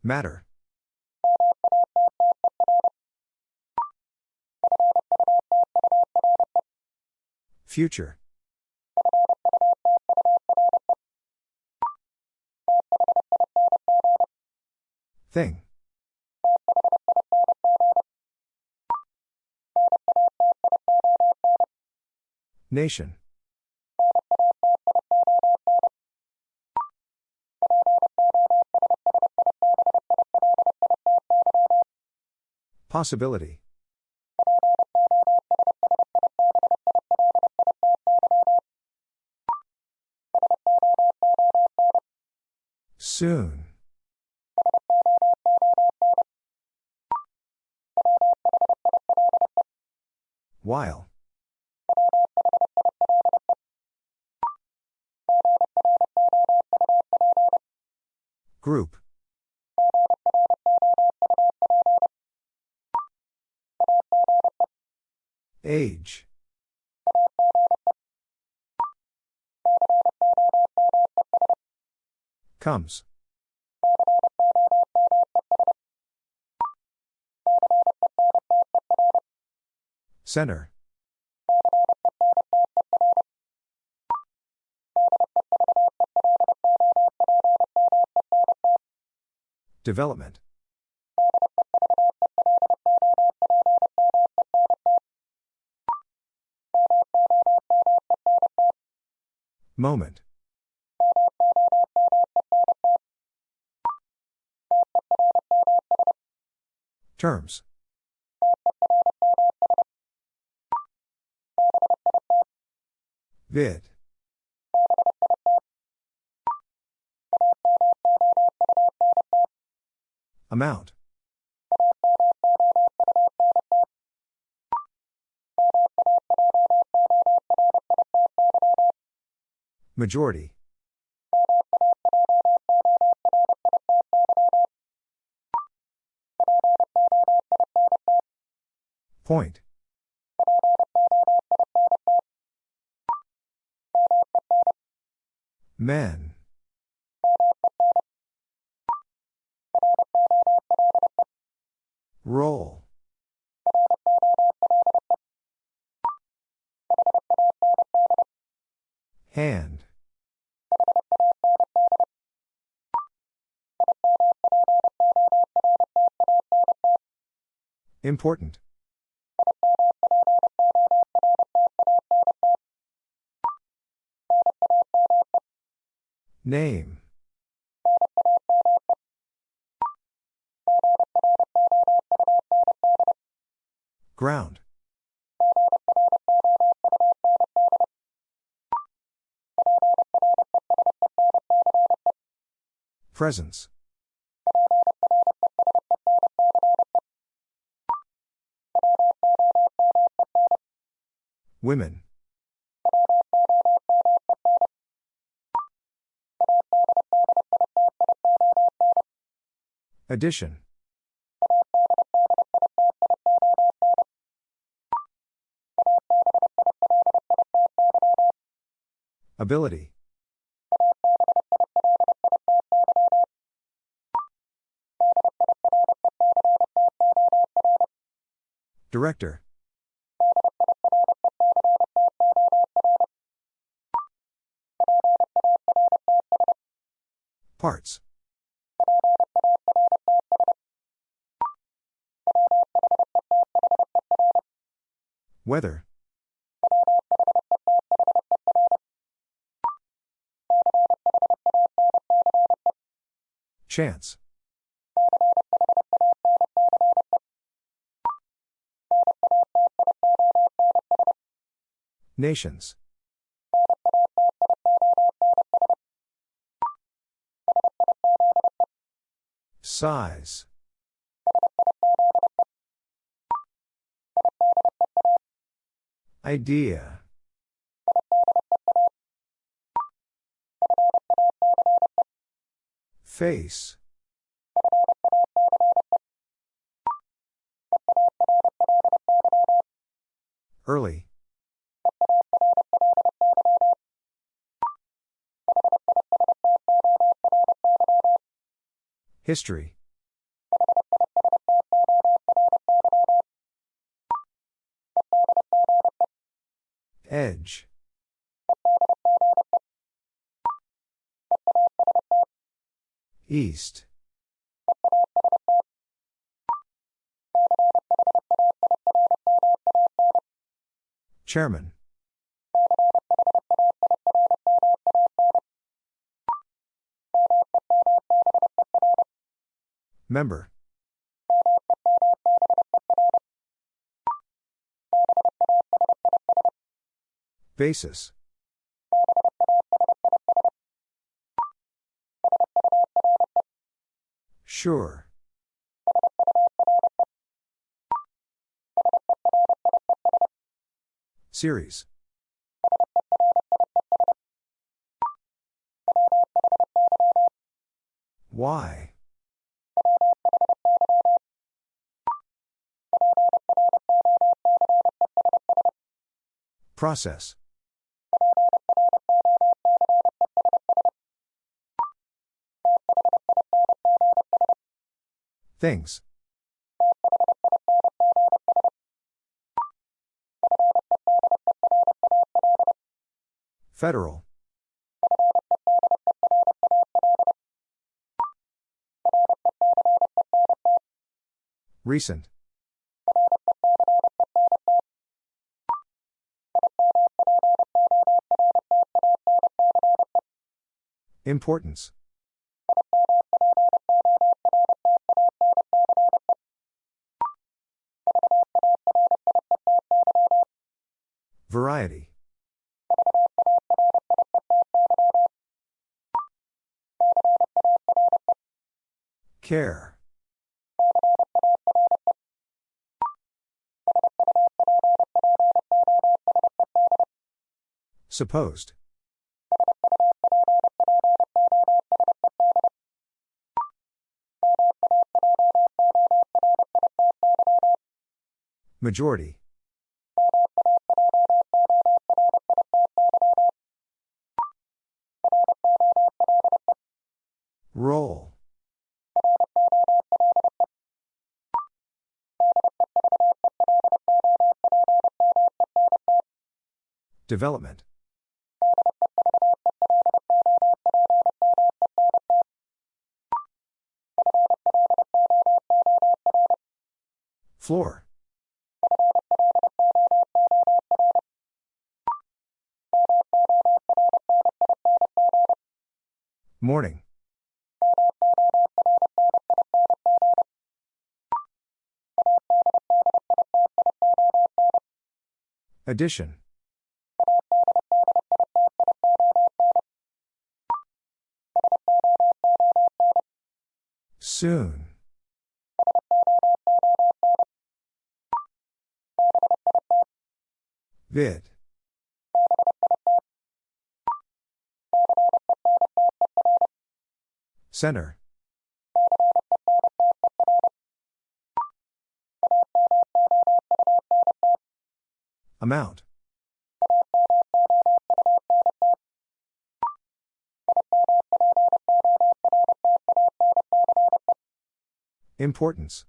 Matter. Future. Thing. Nation. Possibility. Soon. While. Group. Age. Comes. Center. Development. Moment. Terms. Vid. Amount. Majority. Point. Men. Roll. Hand. Important. Name. Ground. Presence. Women. Addition. Ability. Director. Parts. Weather. Chance. Nations. Size. Idea. Face. Early. History. Edge. East. Chairman. Member. Basis. Sure. Series. Why? Process. Things. Federal. Recent. Importance. Variety. Care. Supposed. Majority. Roll. Development. Floor. Morning. Addition. Soon. Vid. Center. Amount. Importance.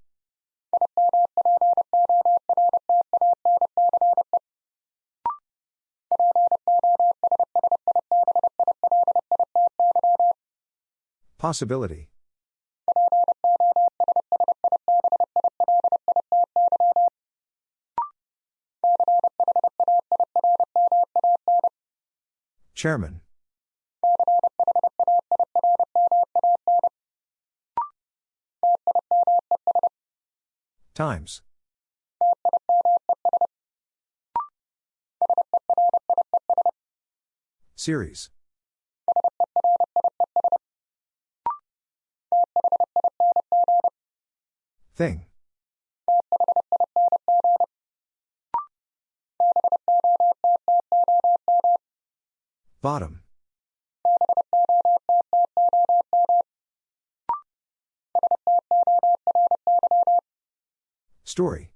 Possibility. Chairman. Times. Series. Thing. Bottom. Story.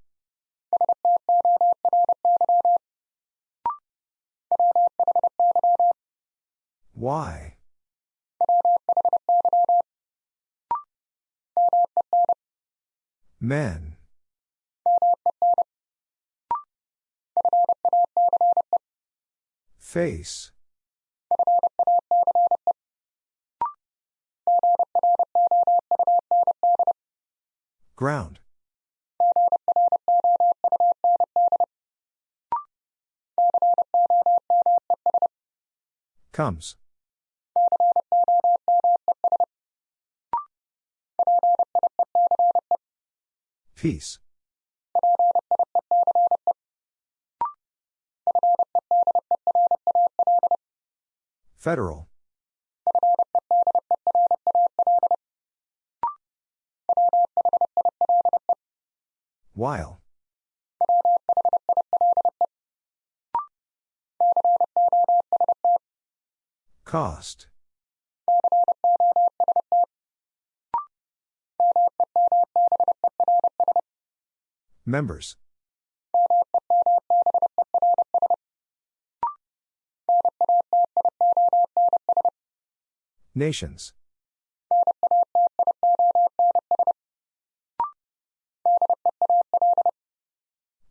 Why? Men. Face. Ground. Comes. Peace. Federal. While. Cost. Members. Nations.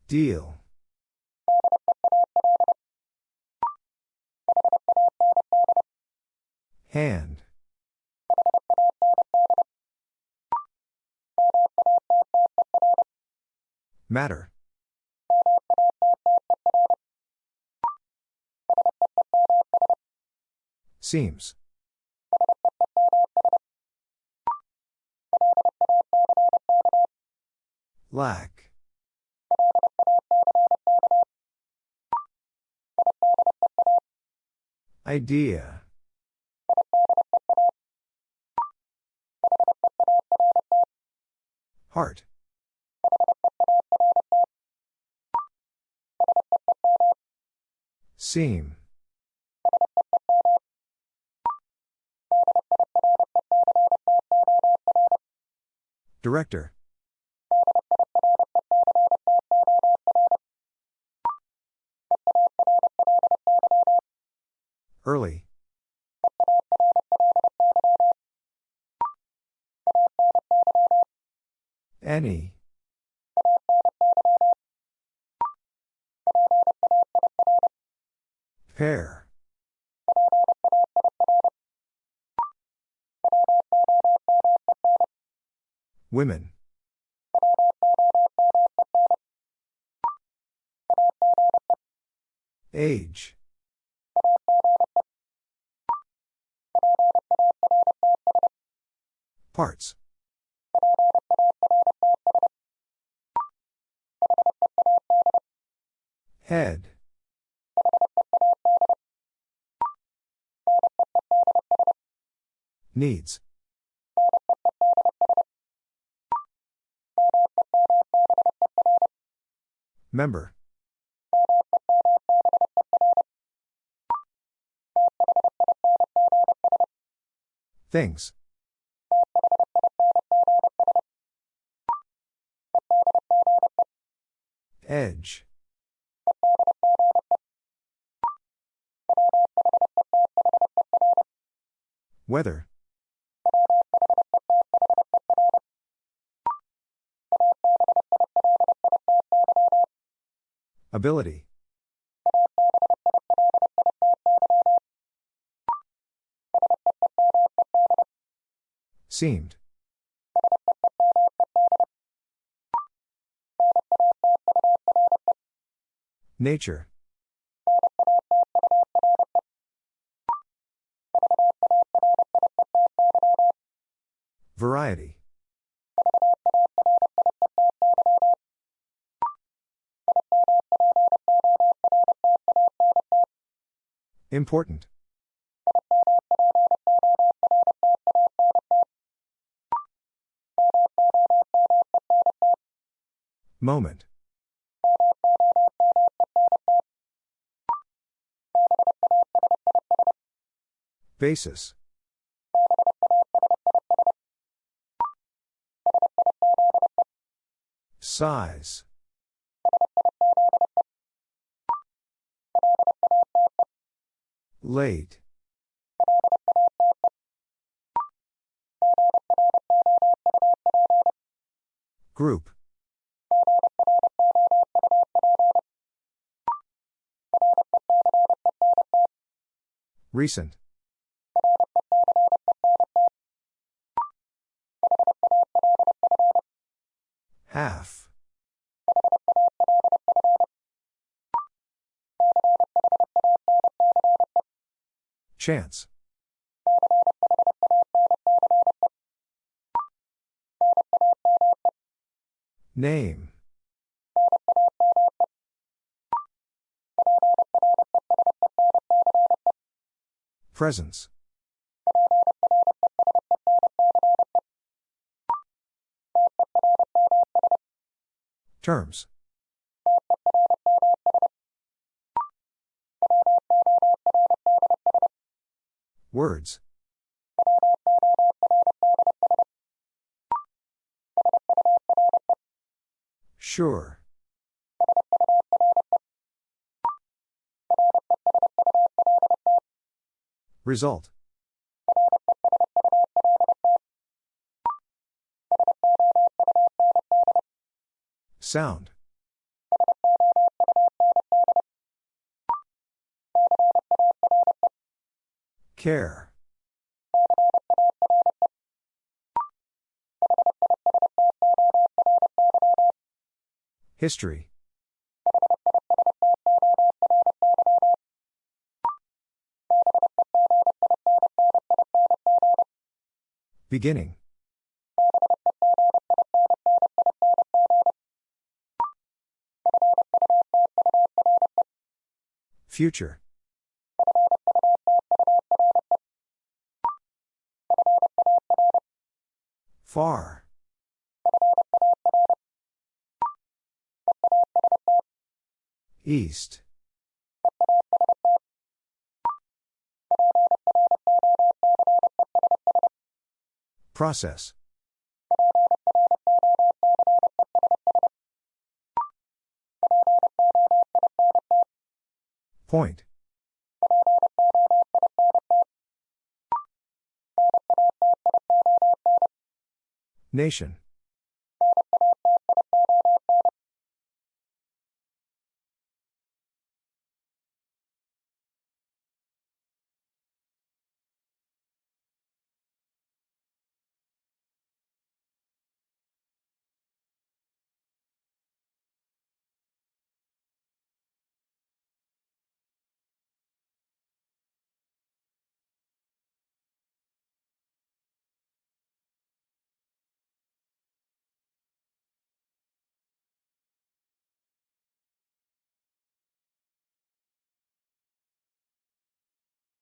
Deal. Hand. Matter. Seems. Lack. Idea. Heart. Seam. Director. Early. Any. Pair. Women. Age. Parts. Head. Needs. Member. Things. Edge. Weather. Ability. Seemed. Nature. Variety. Important. Moment. Basis. Size. Late. Group. Recent. Half. Chance. Name. Presence. Terms. Words. Sure. Result. Sound. Care. History. Beginning. Future. Far. East. Process. Point. Nation.